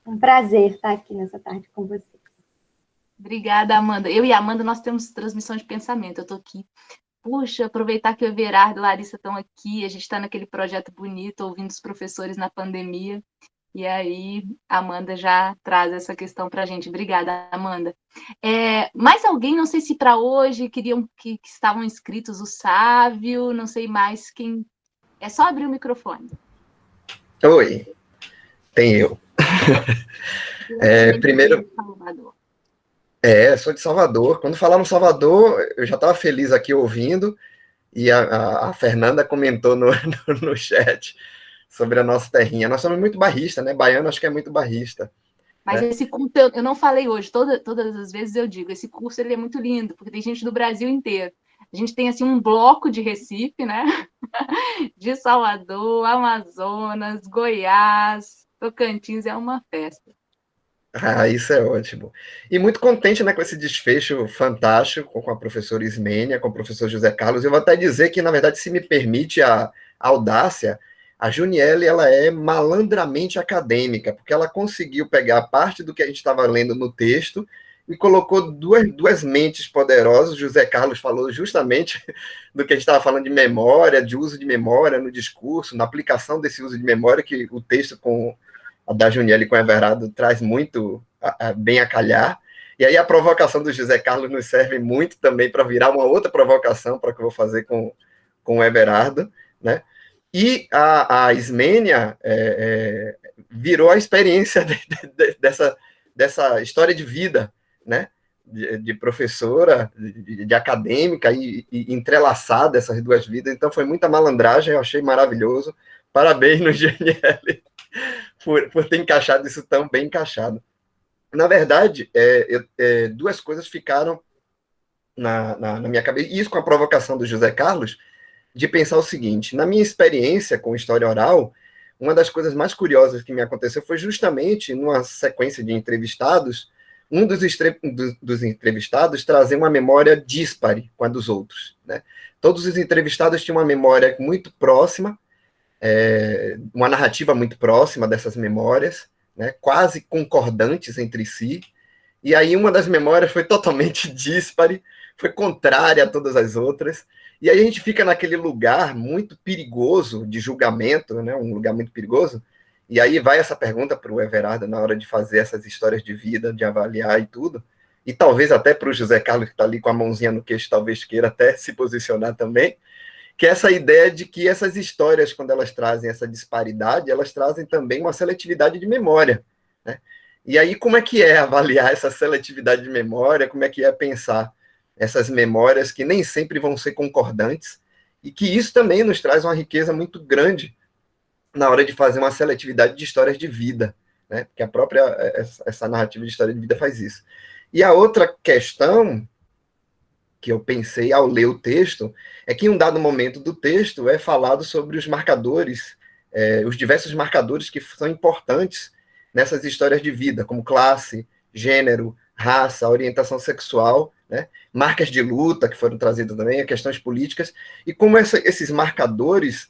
Um prazer estar aqui nessa tarde com vocês. Obrigada, Amanda. Eu e a Amanda, nós temos transmissão de pensamento. Eu estou aqui. Puxa, aproveitar que o Everardo e a Larissa estão aqui, a gente está naquele projeto bonito, ouvindo os professores na pandemia. E aí, a Amanda já traz essa questão para a gente. Obrigada, Amanda. É, mais alguém, não sei se para hoje queriam que, que, estavam inscritos o Sávio, não sei mais quem. É só abrir o microfone. Oi, tem eu. é, primeiro. É, sou de Salvador. Quando falamos Salvador, eu já estava feliz aqui ouvindo, e a, a, a Fernanda comentou no, no, no chat sobre a nossa terrinha. Nós somos muito barrista, né? Baiano acho que é muito barrista. Mas né? esse curso, eu, eu não falei hoje, toda, todas as vezes eu digo, esse curso ele é muito lindo, porque tem gente do Brasil inteiro. A gente tem assim um bloco de Recife, né? De Salvador, Amazonas, Goiás, Tocantins, é uma festa. Ah, isso é ótimo. E muito contente né, com esse desfecho fantástico com a professora Ismênia, com o professor José Carlos. Eu vou até dizer que, na verdade, se me permite a, a audácia, a Junielle, ela é malandramente acadêmica, porque ela conseguiu pegar parte do que a gente estava lendo no texto e colocou duas, duas mentes poderosas. José Carlos falou justamente do que a gente estava falando de memória, de uso de memória no discurso, na aplicação desse uso de memória, que o texto com a da Junielle com o Everardo traz muito a, a, bem a calhar. E aí a provocação do José Carlos nos serve muito também para virar uma outra provocação para que eu vou fazer com, com o Everardo, né? E a, a Ismênia é, é, virou a experiência de, de, dessa, dessa história de vida, né? De, de professora, de, acadêmica e, e, entrelaçada essas duas vidas. Então foi muita malandragem, eu achei maravilhoso. Parabéns no GNL por, por ter encaixado isso tão bem encaixado. Na verdade, é, eu, é, duas coisas ficaram na, na, na minha cabeça, e isso com a provocação do José Carlos, de pensar o seguinte: na minha experiência com história oral, uma das coisas mais curiosas que me aconteceu foi justamente numa sequência de entrevistados, um dos, dos entrevistados trazer uma memória dispare com a dos outros. Né? Todos os entrevistados tinham uma memória muito próxima, é, uma narrativa muito próxima dessas memórias, né? quase concordantes entre si, e aí uma das memórias foi totalmente dispare, foi contrária a todas as outras, e aí a gente fica naquele lugar muito perigoso de julgamento, né? um lugar muito perigoso. E aí vai essa pergunta para o Everardo na hora de fazer essas histórias de vida, de avaliar e tudo. E talvez até para o José Carlos, que está ali com a mãozinha no queixo, talvez queira até se posicionar também, que é essa ideia de que essas histórias, quando elas trazem essa disparidade, elas trazem também uma seletividade de memória. Né? E aí, como é que é avaliar essa seletividade de memória? Como é que é pensar essas memórias que nem sempre vão ser concordantes, e que isso também nos traz uma riqueza muito grande na hora de fazer uma seletividade de histórias de vida, né? Porque a própria essa narrativa de história de vida faz isso. E a outra questão que eu pensei ao ler o texto é que em um dado momento do texto é falado sobre os marcadores, é, os diversos marcadores que são importantes nessas histórias de vida, como classe, gênero, raça, orientação sexual, né? marcas de luta que foram trazidas também, questões políticas, e como essa, esses marcadores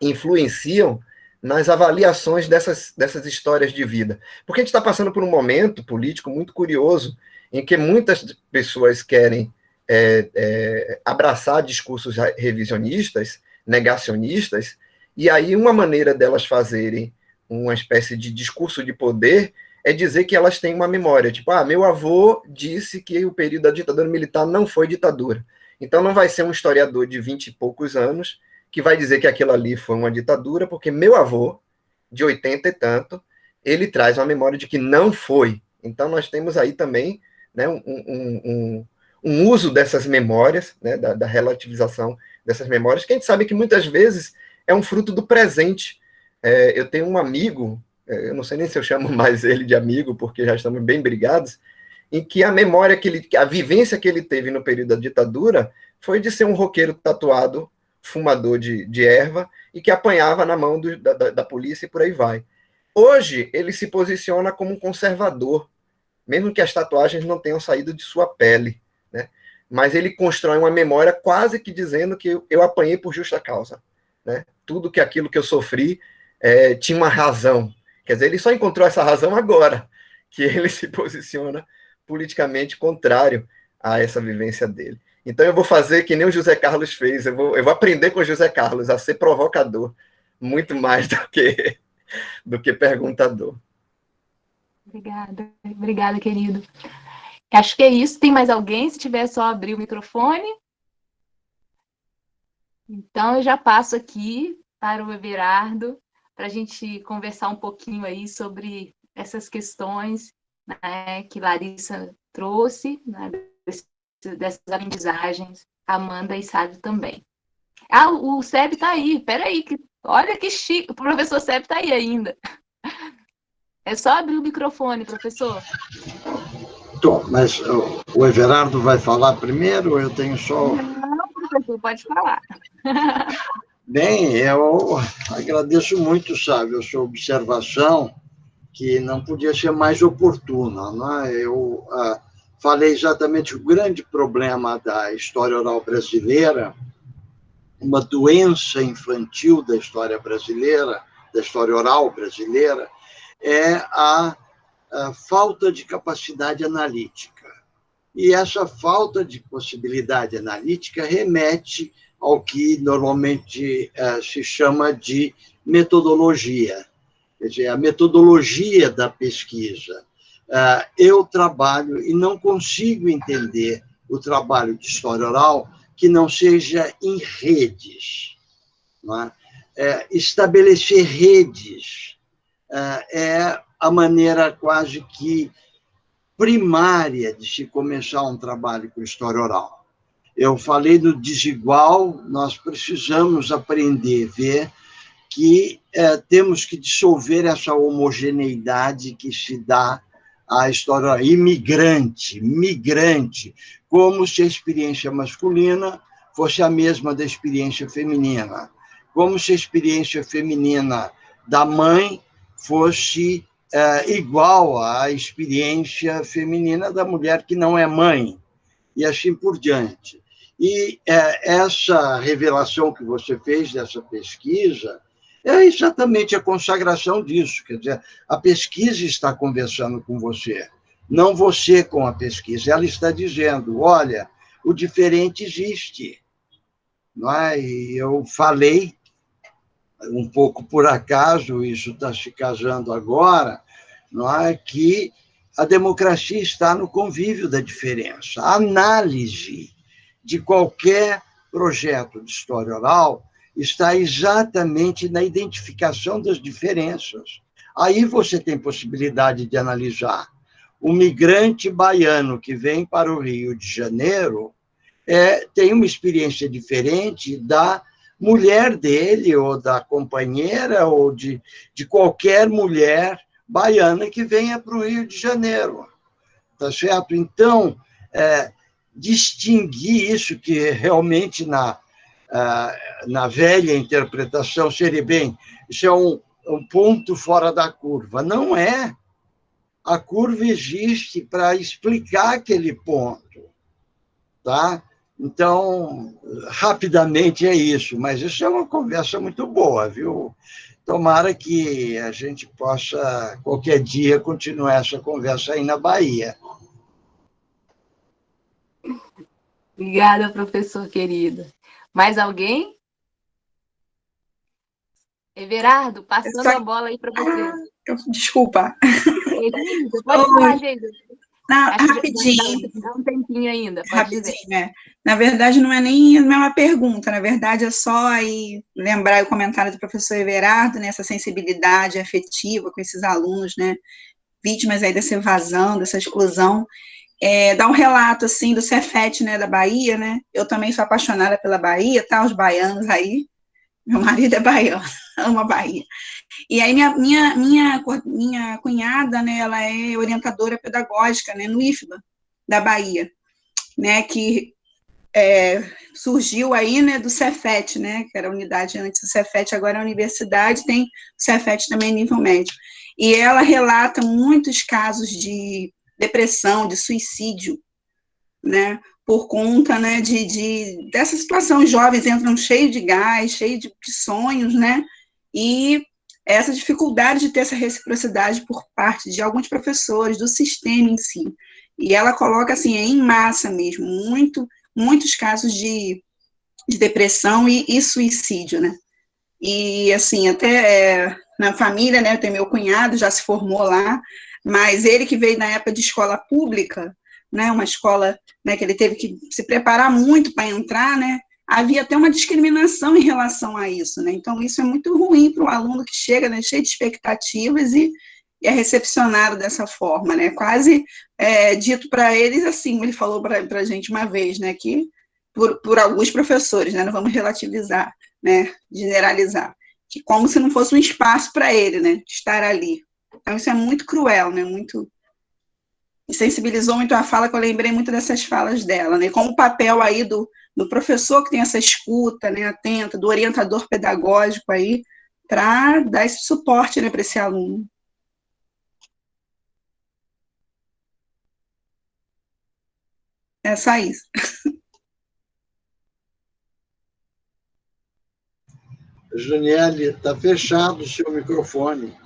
influenciam nas avaliações dessas, dessas histórias de vida. Porque a gente está passando por um momento político muito curioso, em que muitas pessoas querem é, é, abraçar discursos revisionistas, negacionistas, e aí uma maneira delas fazerem uma espécie de discurso de poder, é dizer que elas têm uma memória. Tipo, ah, meu avô disse que o período da ditadura militar não foi ditadura. Então não vai ser um historiador de vinte e poucos anos que vai dizer que aquilo ali foi uma ditadura, porque meu avô, de oitenta e tanto, ele traz uma memória de que não foi. Então nós temos aí também né, um, um, um, um uso dessas memórias, né, da, da relativização dessas memórias, que a gente sabe que muitas vezes é um fruto do presente. É, eu tenho um amigo eu não sei nem se eu chamo mais ele de amigo, porque já estamos bem brigados, em que a memória que ele, a vivência que ele teve no período da ditadura foi de ser um roqueiro tatuado, fumador de, de erva, e que apanhava na mão do, da, da polícia e por aí vai. Hoje, ele se posiciona como um conservador, mesmo que as tatuagens não tenham saído de sua pele, né? Mas ele constrói uma memória quase que dizendo que eu, eu apanhei por justa causa, né? Tudo que aquilo que eu sofri é, tinha uma razão, Quer dizer, ele só encontrou essa razão agora, que ele se posiciona politicamente contrário a essa vivência dele. Então eu vou fazer que nem o José Carlos fez, eu vou, eu vou aprender com o José Carlos a ser provocador, muito mais do que, do que perguntador. Obrigada, obrigada, querido. Acho que é isso. Tem mais alguém? Se tiver, só abrir o microfone. Então, eu já passo aqui para o Everardo para a gente conversar um pouquinho aí sobre essas questões né, que Larissa trouxe, né, dessas aprendizagens, Amanda e Sábio também. Ah, o Seb está aí, peraí, que, olha que chique, o professor Seb está aí ainda. É só abrir o microfone, professor. Tô, mas o Everardo vai falar primeiro ou eu tenho só... Não, professor, pode falar. Bem, eu agradeço muito, sabe, a sua observação, que não podia ser mais oportuna. Né? Eu ah, falei exatamente o grande problema da história oral brasileira, uma doença infantil da história brasileira, da história oral brasileira, é a, a falta de capacidade analítica. E essa falta de possibilidade analítica remete ao que normalmente uh, se chama de metodologia, quer dizer, a metodologia da pesquisa. Uh, eu trabalho e não consigo entender o trabalho de história oral que não seja em redes. É? É, estabelecer redes uh, é a maneira quase que primária de se começar um trabalho com história oral eu falei no desigual, nós precisamos aprender, ver que é, temos que dissolver essa homogeneidade que se dá à história imigrante, migrante, como se a experiência masculina fosse a mesma da experiência feminina, como se a experiência feminina da mãe fosse é, igual à experiência feminina da mulher que não é mãe, e assim por diante. E é, essa revelação que você fez dessa pesquisa é exatamente a consagração disso. Quer dizer, a pesquisa está conversando com você, não você com a pesquisa. Ela está dizendo: olha, o diferente existe. Não é? E eu falei, um pouco por acaso, isso está se casando agora, não é? que a democracia está no convívio da diferença. A análise de qualquer projeto de história oral está exatamente na identificação das diferenças. Aí você tem possibilidade de analisar. O migrante baiano que vem para o Rio de Janeiro é, tem uma experiência diferente da mulher dele, ou da companheira, ou de, de qualquer mulher baiana que venha para o Rio de Janeiro. Tá certo? Então, é, distinguir isso, que realmente na, na velha interpretação seria bem, isso é um, um ponto fora da curva. Não é. A curva existe para explicar aquele ponto. Tá? Então, rapidamente é isso, mas isso é uma conversa muito boa, viu? Tomara que a gente possa, qualquer dia, continuar essa conversa aí na Bahia. Obrigada, professor querido. Mais alguém? Everardo, passando a bola aí para você. Ah, eu, desculpa. pode falar, Geisa. Não, rapidinho. Dá um tempinho ainda. rapidinho, é. Na verdade, não é nem não é uma pergunta, na verdade, é só aí lembrar o comentário do professor Everardo, né, essa sensibilidade afetiva com esses alunos, né, vítimas aí dessa evasão, dessa exclusão. É, dar um relato, assim, do Cefet, né, da Bahia, né, eu também sou apaixonada pela Bahia, tá, os baianos aí, meu marido é baiano, ama Bahia. E aí minha, minha, minha, minha cunhada, né, ela é orientadora pedagógica, né, no IFBA, da Bahia, né, que é, surgiu aí, né, do Cefet, né, que era a unidade antes do Cefet, agora é a universidade, tem o Cefet também nível médio. E ela relata muitos casos de depressão, de suicídio, né, por conta, né, de, de dessa situação, os jovens entram cheios de gás, cheios de, de sonhos, né, e essa dificuldade de ter essa reciprocidade por parte de alguns professores, do sistema em si. E ela coloca, assim, em massa mesmo, muito, muitos casos de, de depressão e, e, suicídio, né. E, assim, até é, na família, né, tenho meu cunhado, já se formou lá, mas ele que veio na época de escola pública, né, uma escola né, que ele teve que se preparar muito para entrar, né, havia até uma discriminação em relação a isso, né, então isso é muito ruim para o aluno que chega, né, cheio de expectativas e, e é recepcionado dessa forma, né, quase é, dito para eles assim, ele falou para a gente uma vez, né, que por, por alguns professores, né, não vamos relativizar, né, generalizar, que como se não fosse um espaço para ele, né, estar ali. Então isso é muito cruel, né, muito sensibilizou muito a fala, que eu lembrei muito dessas falas dela, né? Como o papel aí do, do professor que tem essa escuta, né, atenta, do orientador pedagógico aí, para dar esse suporte, né, para esse aluno. É só isso. Juniele, está fechado o seu microfone.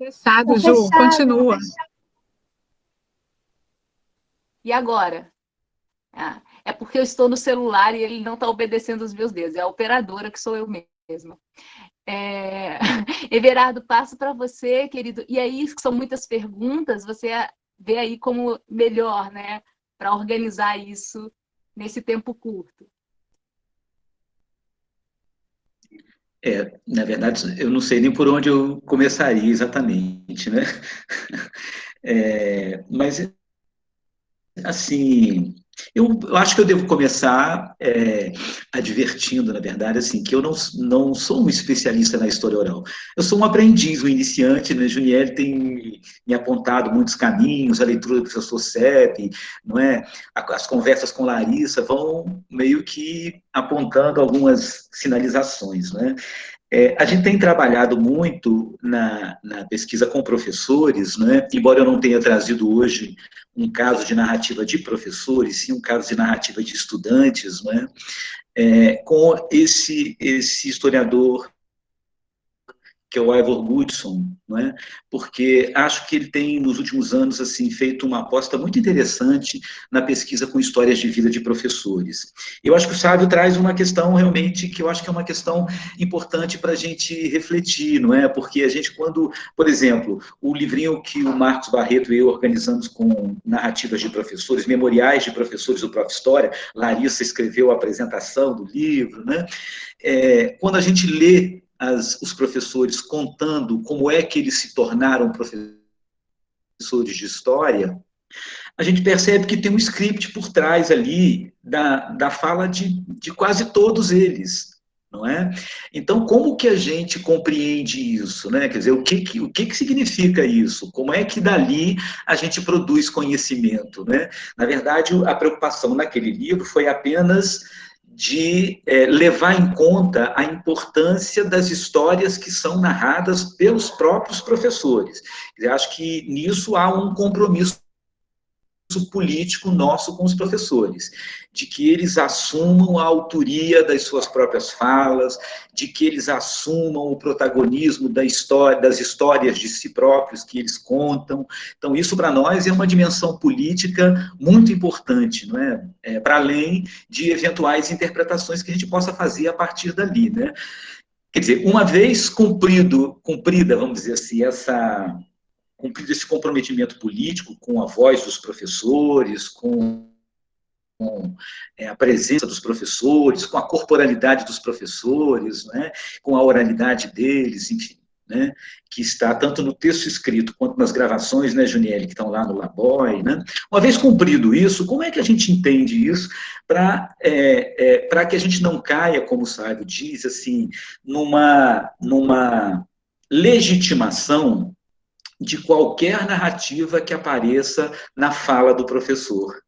Fechado, tá Ju, fechado, continua. E agora? Ah, é porque eu estou no celular e ele não está obedecendo os meus dedos. É a operadora que sou eu mesma. É... Everardo, passo para você, querido. E aí, são muitas perguntas, você vê aí como melhor, né? Para organizar isso nesse tempo curto. É, na verdade, eu não sei nem por onde eu começaria exatamente, né? É, mas, assim, eu, eu, acho que eu devo começar é, advertindo, na verdade, assim, que eu não, não sou um especialista na história oral. Eu sou um aprendiz, um iniciante, né? Juniel tem me apontado muitos caminhos, a leitura do professor Sepp, não é? As conversas com Larissa vão meio que apontando algumas sinalizações, né? É, a gente tem trabalhado muito na, na, pesquisa com professores, né? embora eu não tenha trazido hoje um caso de narrativa de professores, sim um caso de narrativa de estudantes, né? É, com esse, esse historiador que é o Ivor Goodson, não é? porque acho que ele tem, nos últimos anos, assim, feito uma aposta muito interessante na pesquisa com histórias de vida de professores. Eu acho que o Sávio traz uma questão, realmente, que eu acho que é uma questão importante para a gente refletir, não é? Porque a gente, quando, por exemplo, o livrinho que o Marcos Barreto e eu organizamos com narrativas de professores, memoriais de professores do Prof. História, Larissa escreveu a apresentação do livro, né? É, quando a gente lê as, os professores contando como é que eles se tornaram professores de história, a gente percebe que tem um script por trás ali da, da fala de, de quase todos eles, não é? Então, como que a gente compreende isso, né? Quer dizer, o que, que, o que, que significa isso? Como é que dali a gente produz conhecimento, né? Na verdade, a preocupação naquele livro foi apenas de é, levar em conta a importância das histórias que são narradas pelos próprios professores. Eu acho que nisso há um compromisso político nosso com os professores, de que eles assumam a autoria das suas próprias falas, de que eles assumam o protagonismo da história, das histórias de si próprios que eles contam. Então, isso para nós é uma dimensão política muito importante, não é? é para além de eventuais interpretações que a gente possa fazer a partir dali, né? Quer dizer, uma vez cumprido, cumprida, vamos dizer assim, essa cumprido esse comprometimento político com a voz dos professores, com, com é, a presença dos professores, com a corporalidade dos professores, né, com a oralidade deles, enfim, né, que está tanto no texto escrito quanto nas gravações, né, Juniele, que estão lá no Laboy, né? Uma vez cumprido isso, como é que a gente entende isso para é, é, que a gente não caia, como o Sábio diz, assim, numa, numa legitimação de qualquer narrativa que apareça na fala do professor,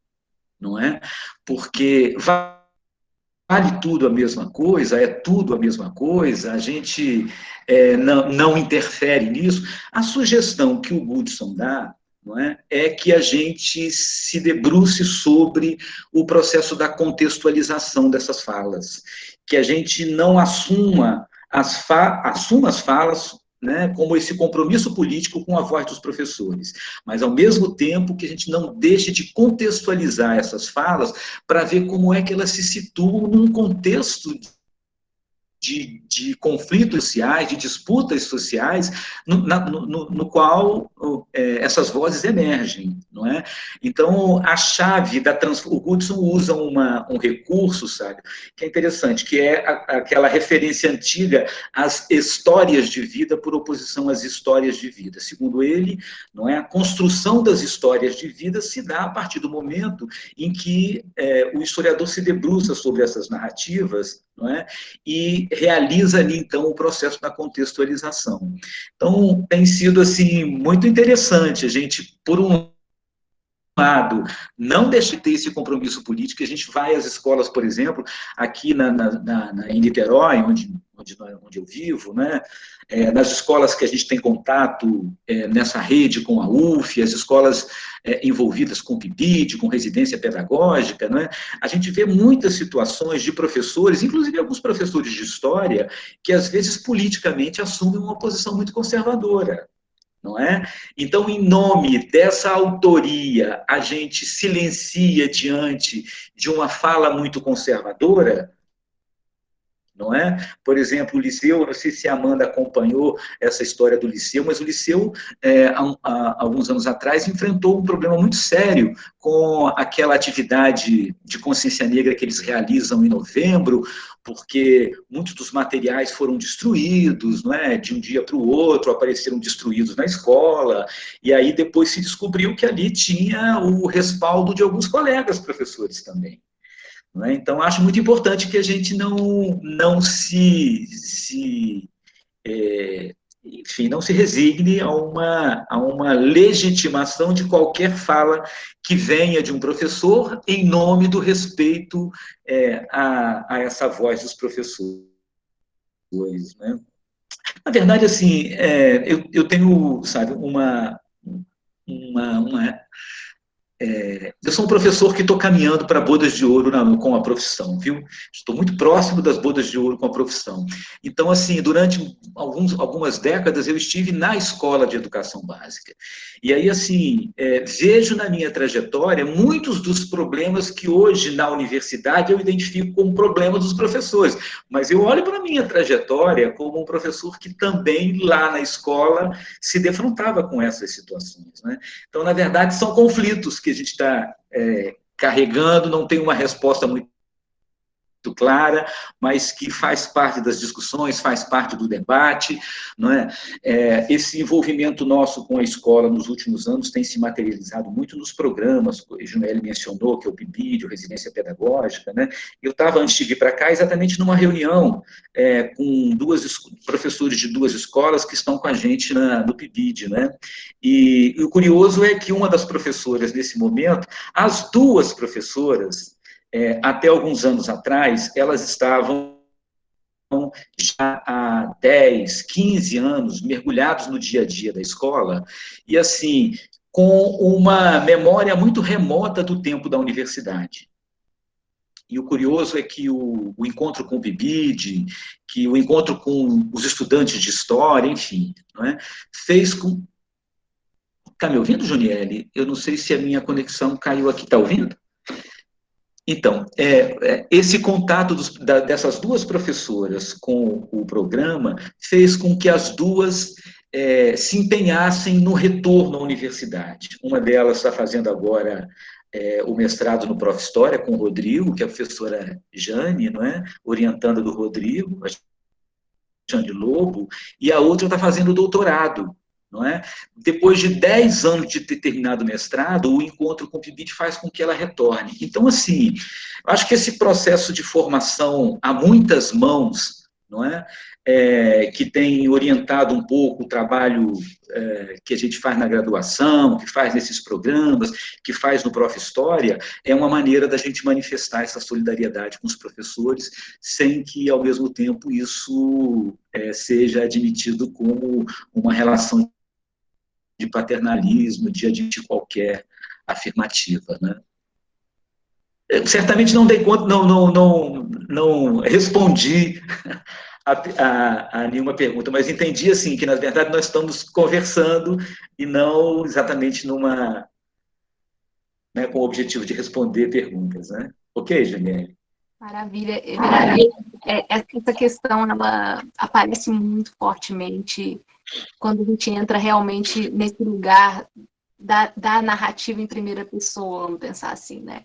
não é? Porque vale tudo a mesma coisa, é tudo a mesma coisa, a gente é, não, não interfere nisso. A sugestão que o Goodson dá não é? é que a gente se debruce sobre o processo da contextualização dessas falas, que a gente não assuma as, fa assuma as falas né, como esse compromisso político com a voz dos professores, mas ao mesmo tempo que a gente não deixe de contextualizar essas falas para ver como é que elas se situam num contexto de, de, conflitos sociais, de disputas sociais, no, na, no, no qual é, essas vozes emergem, não é? Então, a chave da trans... O Goodson usa uma, um recurso, sabe, que é interessante, que é a, aquela referência antiga às histórias de vida por oposição às histórias de vida. Segundo ele, não é? A construção das histórias de vida se dá a partir do momento em que é, o historiador se debruça sobre essas narrativas, não é? E realiza ali, então, o processo da contextualização. Então, tem sido, assim, muito interessante a gente, por um lado, não deixe de ter esse compromisso político, a gente vai às escolas, por exemplo, aqui na, na, na em Niterói, onde, onde, onde eu vivo, né, é, nas escolas que a gente tem contato é, nessa rede com a UF, as escolas é, envolvidas com PIBID, com residência pedagógica, né, a gente vê muitas situações de professores, inclusive alguns professores de história, que às vezes politicamente assumem uma posição muito conservadora não é? Então, em nome dessa autoria, a gente silencia diante de uma fala muito conservadora, não é? Por exemplo, o Liceu, não sei se a Amanda acompanhou essa história do Liceu, mas o Liceu, é, há, há, alguns anos atrás, enfrentou um problema muito sério com aquela atividade de consciência negra que eles realizam em novembro, porque muitos dos materiais foram destruídos, não é? De um dia para o outro, apareceram destruídos na escola, e aí depois se descobriu que ali tinha o respaldo de alguns colegas professores também. Né? Então, acho muito importante que a gente não, não se, se é, enfim, não se resigne a uma, a uma legitimação de qualquer fala que venha de um professor em nome do respeito é, a, a essa voz dos professores. Né? Na verdade, assim, é, eu, eu tenho, sabe, uma, uma, uma é, eu sou um professor que estou caminhando para bodas de ouro na, com a profissão, viu? Estou muito próximo das bodas de ouro com a profissão. Então, assim, durante alguns, algumas décadas eu estive na escola de educação básica. E aí, assim, é, vejo na minha trajetória muitos dos problemas que hoje na universidade eu identifico como problemas dos professores. Mas eu olho para a minha trajetória como um professor que também lá na escola se defrontava com essas situações. Né? Então, na verdade, são conflitos que a gente está é, carregando, não tem uma resposta muito clara, mas que faz parte das discussões, faz parte do debate, não é? é? Esse envolvimento nosso com a escola nos últimos anos tem se materializado muito nos programas, o Junelli mencionou, que é o PIBID, Residência Pedagógica, né? Eu estava, antes de vir para cá, exatamente numa reunião é, com duas professores de duas escolas que estão com a gente na, no PIBID, né? E, e o curioso é que uma das professoras, nesse momento, as duas professoras, é, até alguns anos atrás, elas estavam já há 10, 15 anos mergulhados no dia a dia da escola, e assim, com uma memória muito remota do tempo da universidade. E o curioso é que o, o encontro com o Bibide, que o encontro com os estudantes de história, enfim, é? fez com... Está me ouvindo, Juniele? Eu não sei se a minha conexão caiu aqui. Está ouvindo? Então, é, é, esse contato dos, da, dessas duas professoras com o programa fez com que as duas é, se empenhassem no retorno à universidade. Uma delas está fazendo agora é, o mestrado no Prof. História com o Rodrigo, que é a professora Jane, não é? orientanda do Rodrigo, a Jane Lobo, e a outra está fazendo o doutorado não é? Depois de 10 anos de ter terminado o mestrado, o encontro com o PIBIT faz com que ela retorne. Então, assim, acho que esse processo de formação a muitas mãos, não é? é que tem orientado um pouco o trabalho é, que a gente faz na graduação, que faz nesses programas, que faz no Prof. História, é uma maneira da gente manifestar essa solidariedade com os professores, sem que, ao mesmo tempo, isso é, seja admitido como uma relação de paternalismo, de admitir qualquer afirmativa, né? Eu, certamente não dei conta, não, não, não, não respondi a, a, a, nenhuma pergunta, mas entendi assim que na verdade nós estamos conversando e não exatamente numa né, com o objetivo de responder perguntas, né? Ok, Janiele? Maravilha. É, essa questão ela aparece muito fortemente quando a gente entra realmente nesse lugar da, da narrativa em primeira pessoa, vamos pensar assim, né?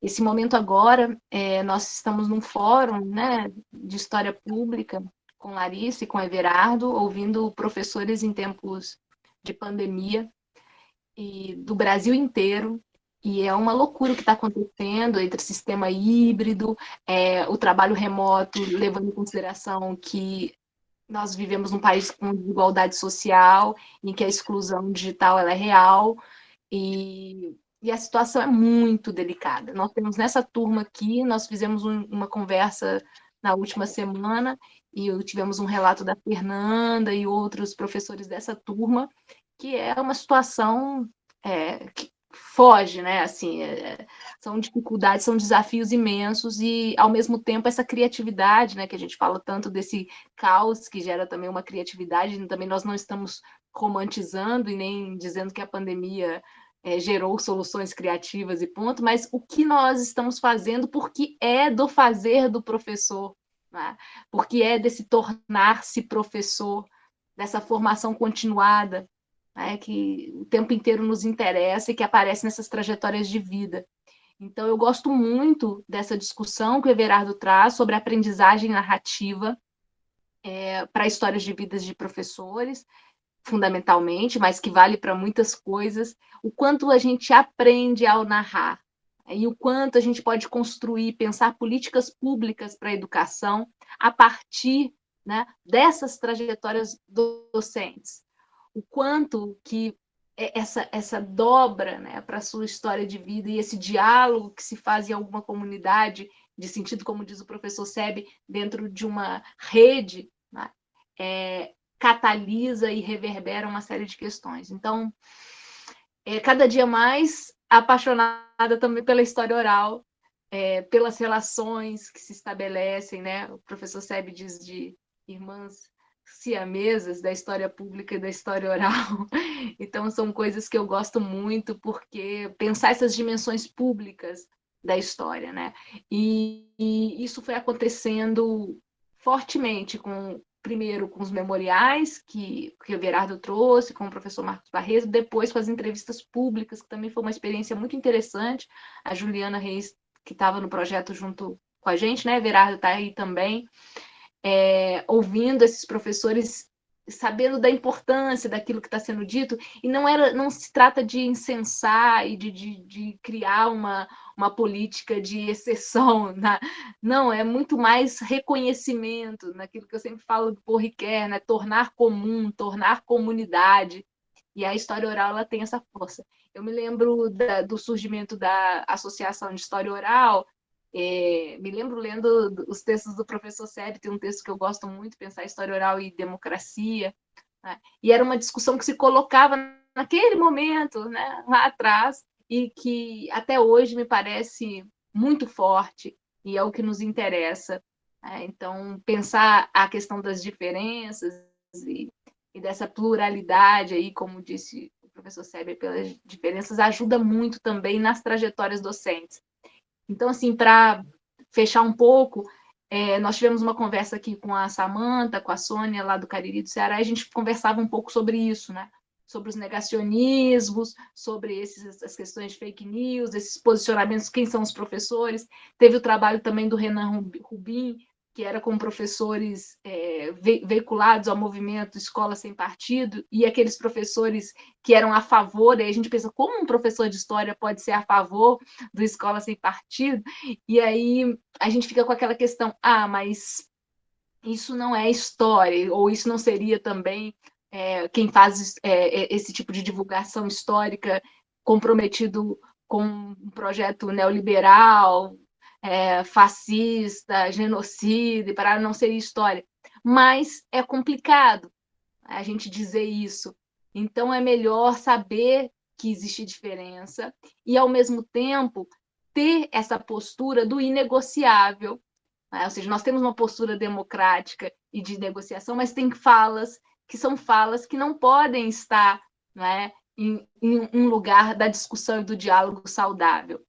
Esse momento agora, é, nós estamos num fórum né, de história pública com Larissa e com Everardo, ouvindo professores em tempos de pandemia e do Brasil inteiro, e é uma loucura o que está acontecendo entre sistema híbrido, é, o trabalho remoto, levando em consideração que nós vivemos num país com desigualdade social, em que a exclusão digital ela é real, e, e a situação é muito delicada. Nós temos nessa turma aqui, nós fizemos um, uma conversa na última semana, e tivemos um relato da Fernanda e outros professores dessa turma, que é uma situação é, foge, né? Assim, é, são dificuldades, são desafios imensos e, ao mesmo tempo, essa criatividade, né? Que a gente fala tanto desse caos que gera também uma criatividade. Também nós não estamos romantizando e nem dizendo que a pandemia é, gerou soluções criativas e ponto, mas o que nós estamos fazendo porque é do fazer do professor, né? porque é desse tornar-se professor, dessa formação continuada, né, que o tempo inteiro nos interessa e que aparece nessas trajetórias de vida. Então, eu gosto muito dessa discussão que o Everardo traz sobre aprendizagem narrativa é, para histórias de vidas de professores, fundamentalmente, mas que vale para muitas coisas, o quanto a gente aprende ao narrar, né, e o quanto a gente pode construir, pensar políticas públicas para a educação a partir né, dessas trajetórias docentes o quanto que essa, essa dobra né, para a sua história de vida e esse diálogo que se faz em alguma comunidade, de sentido, como diz o professor Sebe, dentro de uma rede, né, é, catalisa e reverbera uma série de questões. Então, é, cada dia mais apaixonada também pela história oral, é, pelas relações que se estabelecem, né? O professor Sebe diz de irmãs siamesas da história pública e da história oral. Então, são coisas que eu gosto muito, porque pensar essas dimensões públicas da história, né? E, e isso foi acontecendo fortemente com primeiro com os memoriais que, que o Gerardo trouxe, com o professor Marcos Barreto, depois com as entrevistas públicas, que também foi uma experiência muito interessante. A Juliana Reis, que estava no projeto junto com a gente, né? Gerardo está aí também é, ouvindo esses professores, sabendo da importância daquilo que está sendo dito, e não, era, não se trata de incensar e de, de, de criar uma, uma política de exceção, né? não, é muito mais reconhecimento, naquilo que eu sempre falo do Porriquer, né? tornar comum, tornar comunidade, e a história oral ela tem essa força. Eu me lembro da, do surgimento da Associação de História Oral, é, me lembro lendo os textos do professor Sérgio, tem um texto que eu gosto muito, Pensar História Oral e Democracia, né? e era uma discussão que se colocava naquele momento, né, lá atrás, e que até hoje me parece muito forte e é o que nos interessa. Né? Então, pensar a questão das diferenças e, e, dessa pluralidade aí, como disse o professor Seber, pelas diferenças, ajuda muito também nas trajetórias docentes. Então, assim, para fechar um pouco, é, nós tivemos uma conversa aqui com a Samanta, com a Sônia, lá do Cariri do Ceará, e a gente conversava um pouco sobre isso, né? sobre os negacionismos, sobre esses, as questões de fake news, esses posicionamentos, quem são os professores. Teve o trabalho também do Renan Rubin, que era com professores é, veiculados ao movimento Escola Sem Partido, e aqueles professores que eram a favor, aí a gente pensa, como um professor de história pode ser a favor do Escola Sem Partido? E aí a gente fica com aquela questão, ah, mas isso não é história, ou isso não seria também é, quem faz é, esse tipo de divulgação histórica comprometido com um projeto neoliberal, é, fascista, genocida, para não ser história. Mas é complicado a gente dizer isso. Então, é melhor saber que existe diferença e, ao mesmo tempo, ter essa postura do inegociável. Né? Ou seja, nós temos uma postura democrática e de negociação, mas tem falas que são falas que não podem estar não é, em, em um lugar da discussão e do diálogo saudável.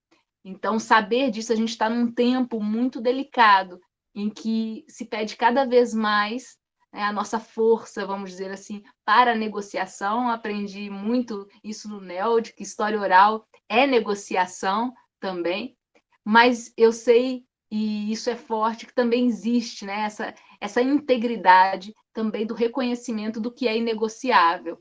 Então, saber disso, a gente está num tempo muito delicado, em que se pede cada vez mais né, a nossa força, vamos dizer assim, para a negociação. Aprendi muito isso no NELD, que história oral é negociação também, mas eu sei, e isso é forte, que também existe né, essa, essa integridade também do reconhecimento do que é inegociável.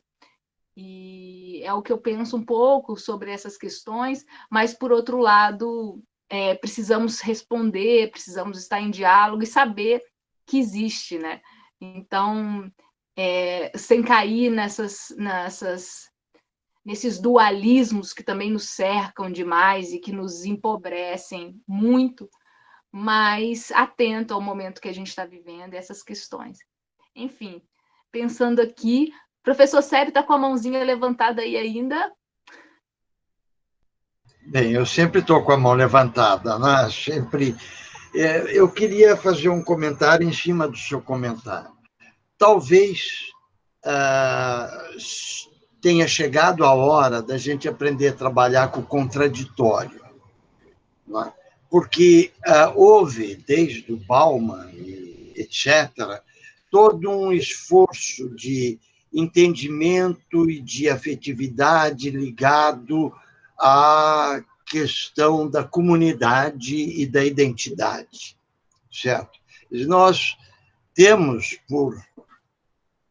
E é o que eu penso um pouco sobre essas questões, mas, por outro lado, é, precisamos responder, precisamos estar em diálogo e saber que existe, né? Então, é, sem cair nessas, nessas, nesses dualismos que também nos cercam demais e que nos empobrecem muito, mas atento ao momento que a gente está vivendo essas questões. Enfim, pensando aqui, professor Sérgio está com a mãozinha levantada aí ainda. Bem, eu sempre estou com a mão levantada, né? Sempre. É, eu queria fazer um comentário em cima do seu comentário. Talvez ah, tenha chegado a hora da gente aprender a trabalhar com o contraditório. É? Porque ah, houve, desde o Bauman, etc., todo um esforço de entendimento e de afetividade ligado à questão da comunidade e da identidade, certo? Nós temos por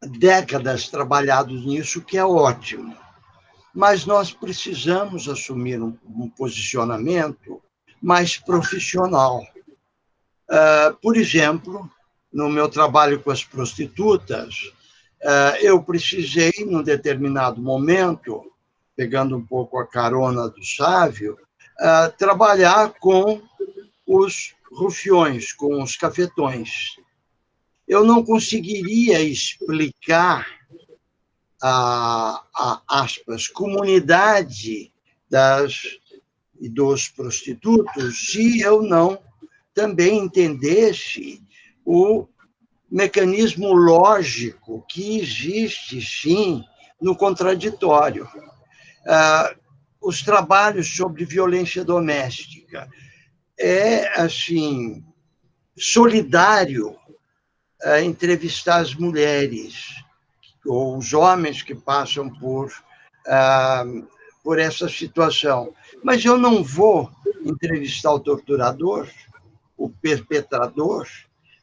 décadas trabalhado nisso, que é ótimo, mas nós precisamos assumir um, posicionamento mais profissional. Uh, por exemplo, no meu trabalho com as prostitutas, eu precisei, num determinado momento, pegando um pouco a carona do Sávio, eh, trabalhar com os rufiões, com os cafetões. Eu não conseguiria explicar a, a aspas, comunidade das e dos prostitutos se eu não também entendesse o mecanismo lógico que existe, sim, no contraditório. Ah, os trabalhos sobre violência doméstica é, assim, solidário entrevistar as mulheres ou os homens que passam por, ah, por essa situação. Mas eu não vou entrevistar o torturador, o perpetrador,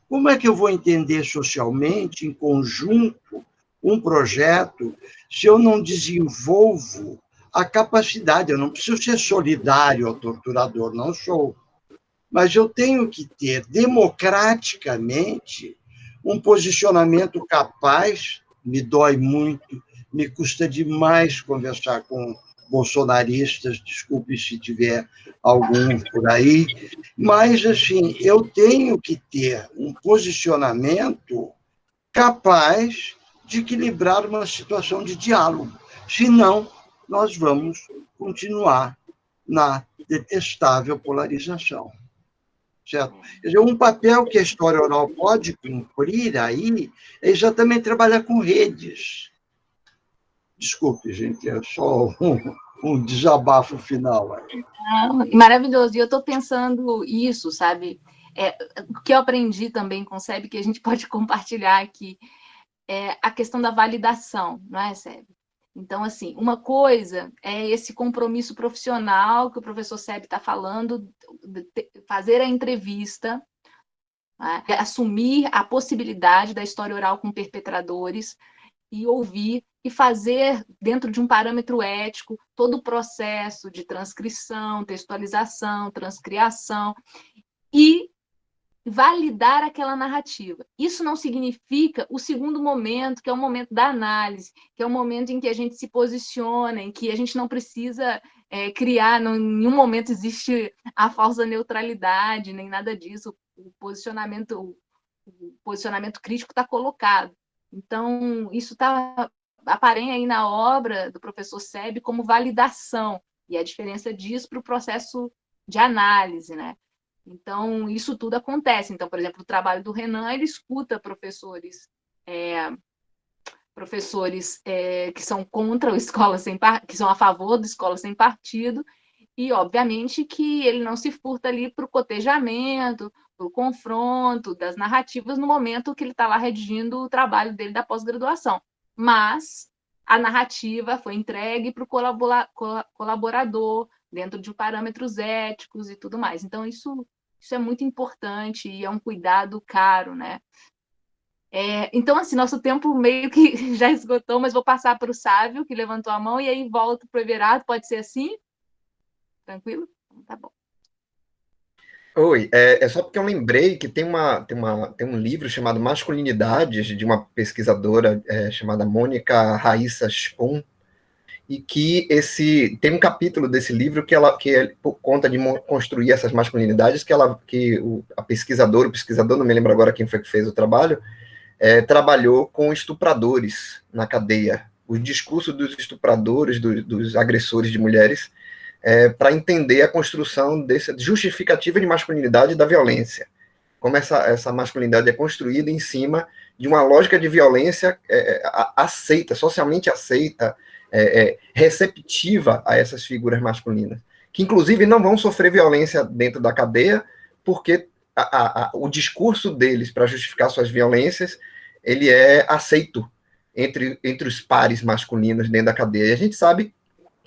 como é que eu vou entender socialmente, em conjunto, um projeto, se eu não desenvolvo a capacidade? Eu não preciso ser solidário ao torturador, não sou. Mas eu tenho que ter democraticamente um posicionamento capaz. Me dói muito, me custa demais conversar com bolsonaristas, desculpe se tiver algum por aí, mas, assim, eu tenho que ter um posicionamento capaz de equilibrar uma situação de diálogo. Senão, nós vamos continuar na detestável polarização. Certo? Quer dizer, um papel que a história oral pode cumprir aí é exatamente trabalhar com redes. Desculpe, gente, é só um, um desabafo final. maravilhoso. E eu estou pensando isso, sabe? É, o que eu aprendi também com o SEB, que a gente pode compartilhar aqui, é a questão da validação, não é, SEB? Então, assim, uma coisa é esse compromisso profissional que o professor Seb está falando, fazer a entrevista, né? assumir a possibilidade da história oral com perpetradores e ouvir e fazer, dentro de um parâmetro ético, todo o processo de transcrição, textualização, transcriação, e validar aquela narrativa. Isso não significa o segundo momento, que é o momento da análise, que é o momento em que a gente se posiciona, em que a gente não precisa é, criar, não, em nenhum momento existe a falsa neutralidade, nem nada disso. O posicionamento, o posicionamento crítico está colocado. Então, isso está aparem aí na obra do professor Seb como validação, e a diferença disso para o processo de análise, né? Então, isso tudo acontece. Então, por exemplo, o trabalho do Renan, ele escuta professores é, professores é, que são contra o escola sem que são a favor do escola sem partido, e obviamente que ele não se furta ali para o cotejamento, para o confronto das narrativas no momento que ele está lá redigindo o trabalho dele da pós-graduação. Mas a narrativa foi entregue para o colaborador, dentro de parâmetros éticos e tudo mais. Então, isso isso é muito importante e é um cuidado caro, né? É, então, assim, nosso tempo meio que já esgotou, mas vou passar para o Sávio, que levantou a mão, e aí volto para o Everardo, pode ser assim? Tranquilo? Então, tá bom. Oi, é, é, só porque eu lembrei que tem, uma, tem, uma, tem um livro chamado Masculinidades, de uma pesquisadora é, chamada Mônica Raíssa Spoon, e que esse tem um capítulo desse livro que ela que é por conta de construir essas masculinidades que ela que o, a pesquisadora o pesquisador não me lembro agora quem foi que fez o trabalho é, trabalhou com estupradores na cadeia. O discurso dos estupradores do, dos agressores de mulheres é, para entender a construção dessa justificativa de masculinidade da violência como essa, essa masculinidade é construída em cima de uma lógica de violência é, aceita socialmente aceita é, é, receptiva a essas figuras masculinas, que inclusive não vão sofrer violência dentro da cadeia, porque a, a, o discurso deles para justificar suas violências, ele é aceito entre, entre os pares masculinos dentro da cadeia. E a gente sabe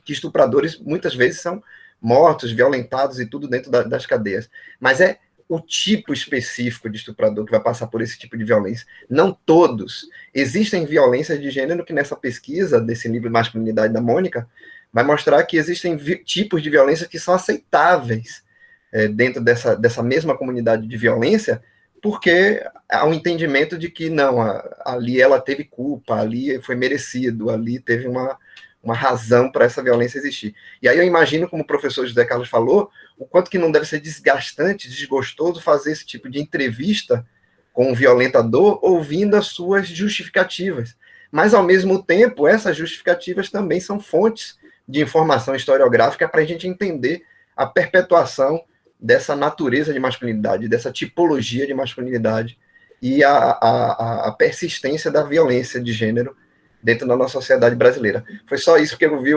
que estupradores muitas vezes são mortos, violentados e tudo dentro da, das cadeias. Mas é o tipo específico de estuprador que vai passar por esse tipo de violência. Não todos. Existem violências de gênero que nessa pesquisa desse livro Masculinidade da Mônica vai mostrar que existem tipos de violência que são aceitáveis é, dentro dessa, dessa mesma comunidade de violência, porque há um entendimento de que não, a, ali ela teve culpa, ali foi merecido, ali teve uma, uma razão para essa violência existir. E aí eu imagino, como o professor José Carlos falou, o quanto que não deve ser desgastante, desgostoso fazer esse tipo de entrevista com o violentador, ouvindo as suas justificativas. Mas, ao mesmo tempo, essas justificativas também são fontes de informação historiográfica para a gente entender a perpetuação dessa natureza de masculinidade, dessa tipologia de masculinidade e a, a, a persistência da violência de gênero dentro da nossa sociedade brasileira. Foi só isso que eu vi.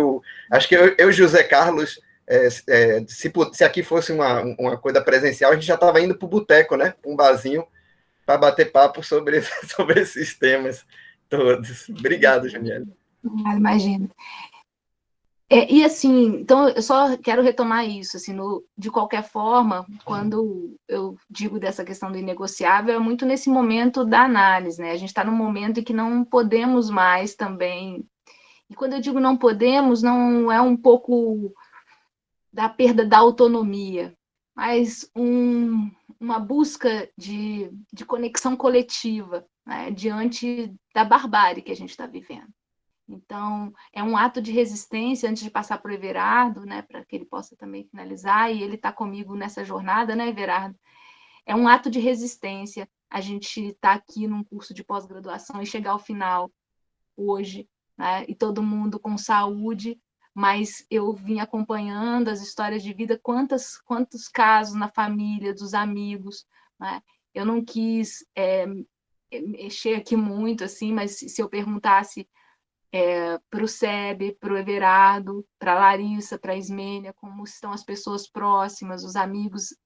Acho que eu e José Carlos, é, é, se, se, aqui fosse uma, uma coisa presencial, a gente já estava indo para o boteco, né? Um barzinho, para bater papo sobre, sobre esses temas todos. Obrigado, Janiela. Imagina. É, e assim, então eu só quero retomar isso, assim, no, de qualquer forma, quando eu digo dessa questão do inegociável, é muito nesse momento da análise, né? A gente está num momento em que não podemos mais também. E quando eu digo não podemos, não é um pouco da perda da autonomia, mas um, uma busca de, de conexão coletiva né? diante da barbárie que a gente está vivendo. Então, é um ato de resistência antes de passar para o Everardo, né, para que ele possa também finalizar, e ele está comigo nessa jornada, né, Everardo? É um ato de resistência a gente estar tá aqui num curso de pós-graduação e chegar ao final hoje né? e todo mundo com saúde, mas eu vim acompanhando as histórias de vida, quantas, quantos casos na família, dos amigos, né? Eu não quis é, mexer aqui muito, assim, mas se eu perguntasse é, para o Sebe, para o Everardo, para a Larissa, para a Ismênia, como estão as pessoas próximas, os amigos,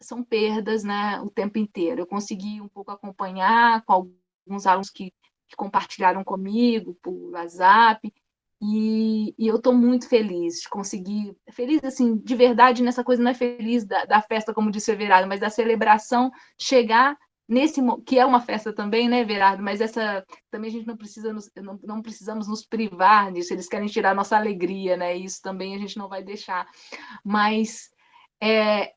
são perdas né, o tempo inteiro. Eu consegui um pouco acompanhar com alguns alunos que, que compartilharam comigo por WhatsApp, e, e eu estou muito feliz de conseguir, feliz assim, de verdade, nessa coisa não é feliz da, da festa, como disse o Everardo, mas da celebração chegar nesse que é uma festa também, né, Verardo? Mas essa também a gente não precisa nos, não, não, precisamos nos privar disso. Eles querem tirar nossa alegria, né? Isso também a gente não vai deixar. Mas é,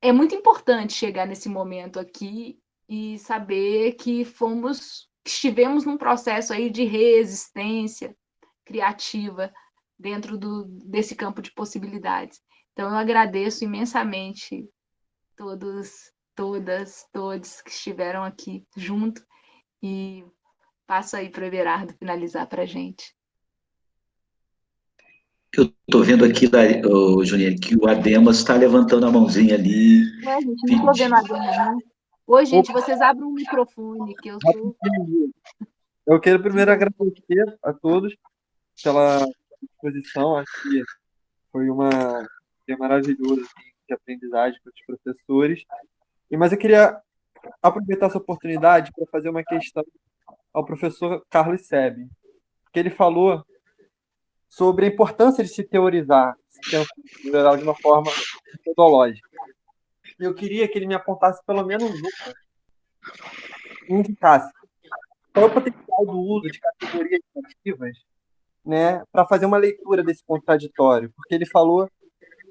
é muito importante chegar nesse momento aqui e saber que fomos estivemos num processo aí de resistência criativa dentro do, desse campo de possibilidades. Então eu agradeço imensamente todos todas, todos que estiveram aqui junto e passo aí para o Everardo finalizar para a gente. Eu estou vendo aqui, oh, Juliane, que o Ademas está levantando a mãozinha ali. É, gente, não estou vendo a Ademas, não. Oi, gente, vocês abrem o um microfone, que eu sou... Eu quero primeiro agradecer a todos pela exposição, acho que foi uma dia maravilhoso assim, de aprendizagem para os professores. Mas eu queria aproveitar essa oportunidade para fazer uma questão ao professor Carlos Sebe, que ele falou sobre a importância de se teorizar, geral de uma forma metodológica. Eu queria que ele me apontasse pelo menos uma, indicasse qual é o potencial do uso de categorias narrativas né, para fazer uma leitura desse contraditório, porque ele falou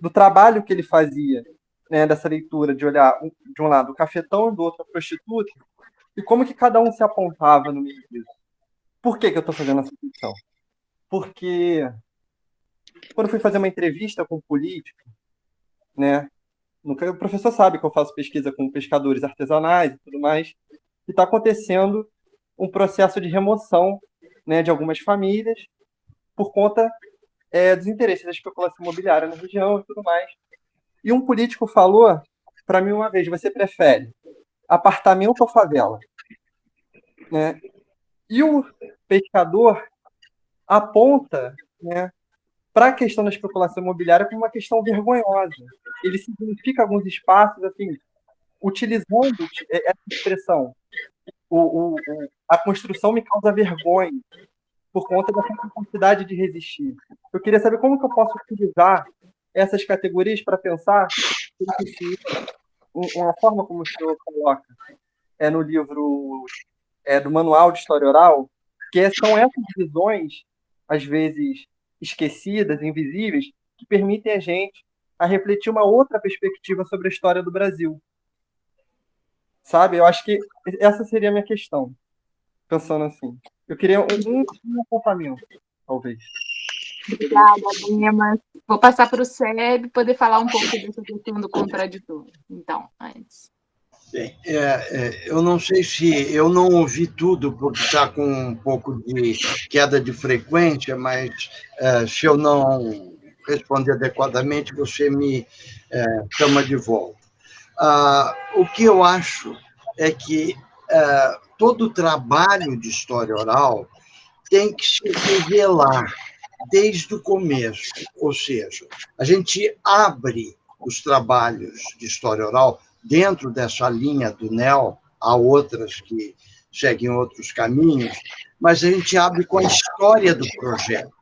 do trabalho que ele fazia né, dessa leitura, de olhar de um lado o cafetão, do outro a prostituta, e como que cada um se apontava no meio disso. Por que, que eu estou fazendo essa questão? Porque quando eu fui fazer uma entrevista com um político, né, o professor sabe que eu faço pesquisa com pescadores artesanais e tudo mais, e está acontecendo um processo de remoção né, de algumas famílias por conta é, dos interesses da especulação imobiliária na região e tudo mais. E um político falou para mim uma vez: você prefere apartamento ou favela? Né? E o pescador aponta né, para a questão da especulação imobiliária como uma questão vergonhosa. Ele significa alguns espaços, assim, utilizando essa expressão. O, o, a construção me causa vergonha por conta da capacidade de resistir. Eu queria saber como que eu posso utilizar essas categorias para pensar uma forma como o senhor coloca é no livro é, do Manual de História Oral, que são essas visões, às vezes esquecidas, invisíveis, que permitem a gente a refletir uma outra perspectiva sobre a história do Brasil. Sabe? Eu acho que essa seria a minha questão, pensando assim. Eu queria um, um, apontamento, talvez. Obrigada, Lima. Vou passar para o SEB poder falar um pouco dessa questão do contraditor. Então, antes. Bem, é, é, eu não sei se eu não ouvi tudo, porque está com um pouco de queda de frequência, mas é, se eu não responder adequadamente, você me é, chama de volta. Ah, o que eu acho é que é, todo trabalho de história oral tem que se revelar desde o começo, ou seja, a gente abre os trabalhos de história oral dentro dessa linha do NEL, há outras que seguem outros caminhos, mas a gente abre com a história do projeto.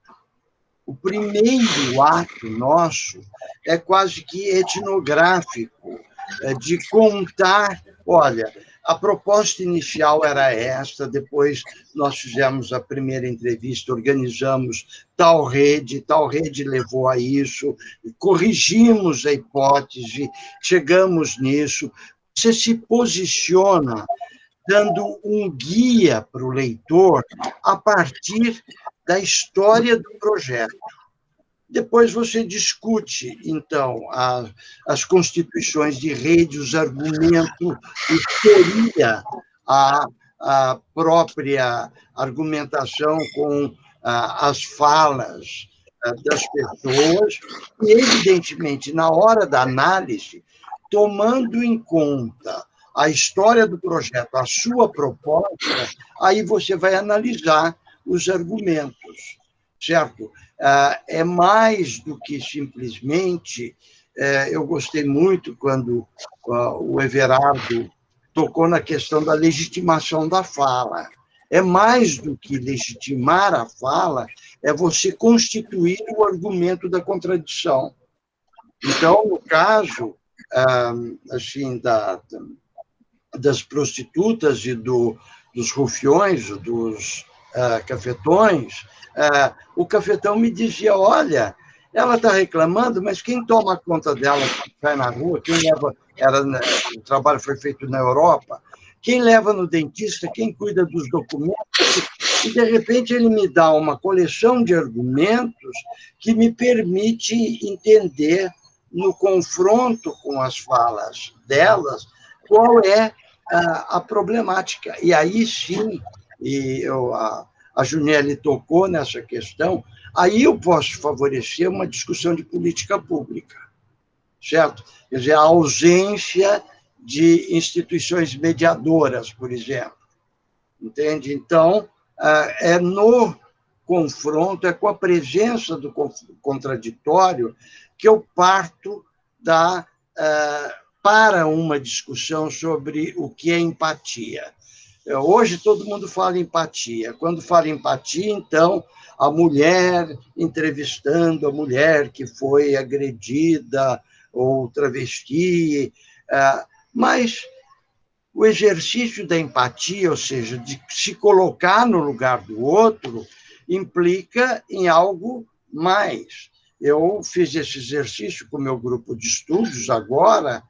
O primeiro ato nosso é quase que etnográfico, é de contar, olha, a proposta inicial era esta, depois nós fizemos a primeira entrevista, organizamos tal rede, tal rede levou a isso, corrigimos a hipótese, chegamos nisso. Você se posiciona dando um guia para o leitor a partir da história do projeto. Depois você discute, então, a, as constituições de rede, os argumentos, teoria a, a própria argumentação com as falas das pessoas e, evidentemente, na hora da análise, tomando em conta a história do projeto, a sua proposta, aí você vai analisar os argumentos, certo? É mais do que simplesmente. Eu gostei muito quando o Everardo tocou na questão da legitimação da fala. É mais do que legitimar a fala, é você constituir o argumento da contradição. Então, no caso assim da, das prostitutas e do, dos rufiões, dos cafetões, uh, o cafetão me dizia, olha, ela está reclamando, mas quem toma conta dela vai na rua, quem leva, era, o trabalho foi feito na Europa, quem leva no dentista, quem cuida dos documentos, e de repente ele me dá uma coleção de argumentos que me permite entender no confronto com as falas delas qual é a, a problemática. E aí sim, e eu, a, a Juniele tocou nessa questão, aí eu posso favorecer uma discussão de política pública, certo? Quer dizer, a ausência de instituições mediadoras, por exemplo. Entende? Então, é no confronto, é com a presença do contraditório que eu parto da, para uma discussão sobre o que é empatia. Hoje todo mundo fala empatia. Quando fala empatia, então, a mulher entrevistando a mulher que foi agredida ou travesti, é, mas o exercício da empatia, ou seja, de se colocar no lugar do outro, implica em algo mais. Eu fiz esse exercício com o meu grupo de estudos agora, é,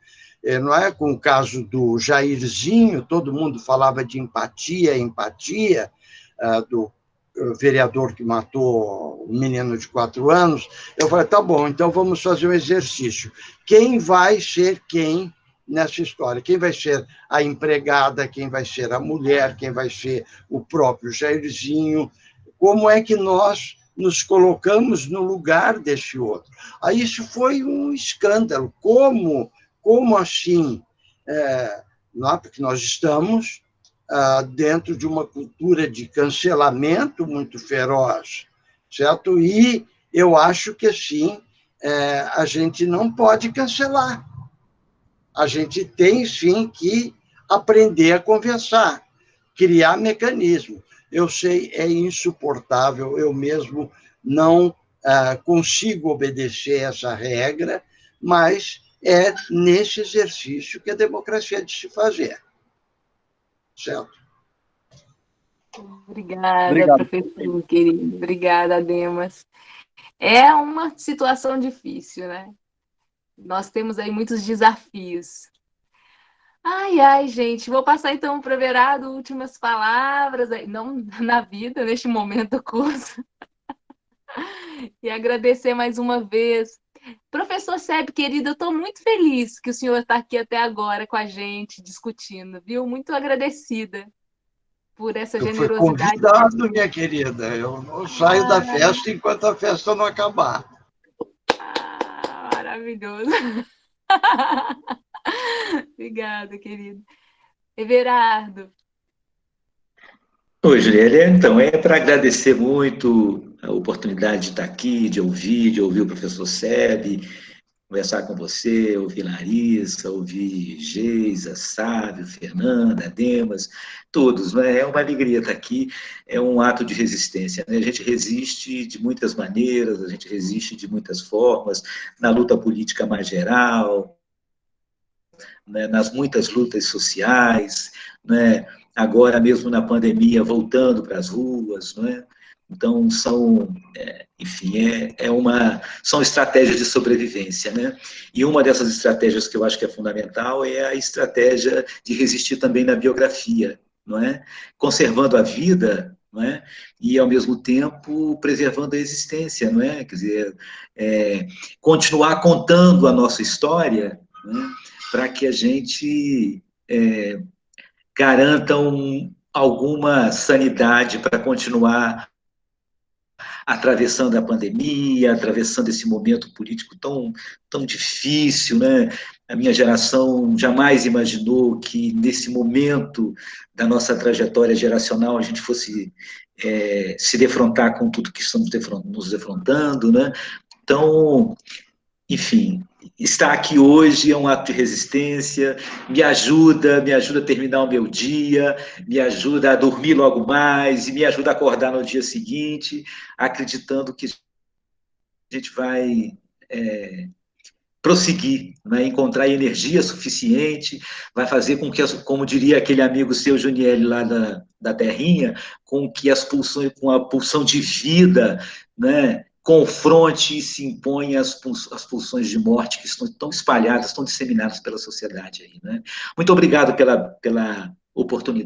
não é? com o caso do Jairzinho, todo mundo falava de empatia, empatia, é, do vereador que matou um menino de quatro anos, eu falei, tá bom, então vamos fazer um exercício. Quem vai ser quem nessa história? Quem vai ser a empregada, quem vai ser a mulher, quem vai ser o próprio Jairzinho? Como é que nós nos colocamos no lugar desse outro? Aí isso foi um escândalo. Como, como assim? É, porque nós estamos ah, dentro de uma cultura de cancelamento muito feroz, certo? E eu acho que, sim, é, a gente não pode cancelar. A gente tem, sim, que aprender a conversar, criar mecanismo. Eu sei, é insuportável, eu mesmo não ah, consigo obedecer essa regra, mas é nesse exercício que a democracia é de se fazer. Certo. Obrigada, Obrigado. professor querido. Obrigada, Demas. É uma situação difícil, né? Nós temos aí muitos desafios. Ai, ai, gente, vou passar então para o Verado últimas palavras, não na vida, neste momento do curso. e agradecer mais uma vez Professor Seb, querido, eu estou muito feliz que o senhor está aqui até agora com a gente, discutindo, viu? Muito agradecida por essa eu generosidade. Fui convidado, minha querida. Eu não saio ah, da festa enquanto a festa não acabar. Ah, maravilhoso. Obrigada, querido. Everardo. Oi, Juliana. Então, é para agradecer muito a oportunidade de estar aqui, de ouvir, de ouvir o professor Seb, conversar com você, ouvir Larissa, ouvir Geisa, Sávio, Fernanda, Demas, todos. Né? É uma alegria estar aqui, é um ato de resistência. Né? A gente resiste de muitas maneiras, a gente resiste de muitas formas, na luta política mais geral, né? nas muitas lutas sociais, né? agora mesmo na pandemia, voltando para as ruas, não é? Então, são, é, enfim, é, é uma, são estratégias de sobrevivência, né? E uma dessas estratégias que eu acho que é fundamental é a estratégia de resistir também na biografia, não é? Conservando a vida, não é? E, ao mesmo tempo, preservando a existência, não é? Quer dizer, é, continuar contando a nossa história, é? para que a gente é, garanta um, alguma sanidade para continuar atravessando a pandemia, atravessando esse momento político tão, tão difícil, né? A minha geração jamais imaginou que nesse momento da nossa trajetória geracional a gente fosse é, se defrontar com tudo que estamos nos defrontando, né? Então, enfim, estar aqui hoje é um ato de resistência, me ajuda, me ajuda a terminar o meu dia, me ajuda a dormir logo mais, e me ajuda a acordar no dia seguinte, acreditando que a gente vai é, prosseguir, né, encontrar energia suficiente, vai fazer com que, como diria aquele amigo seu, Juniel, lá da, da Terrinha, com que as pulsões, com a pulsão de vida, né, confronte e se imponha as, as pulsões de morte que estão tão espalhadas, tão disseminadas pela sociedade aí, né? Muito obrigado pela, pela oportunidade.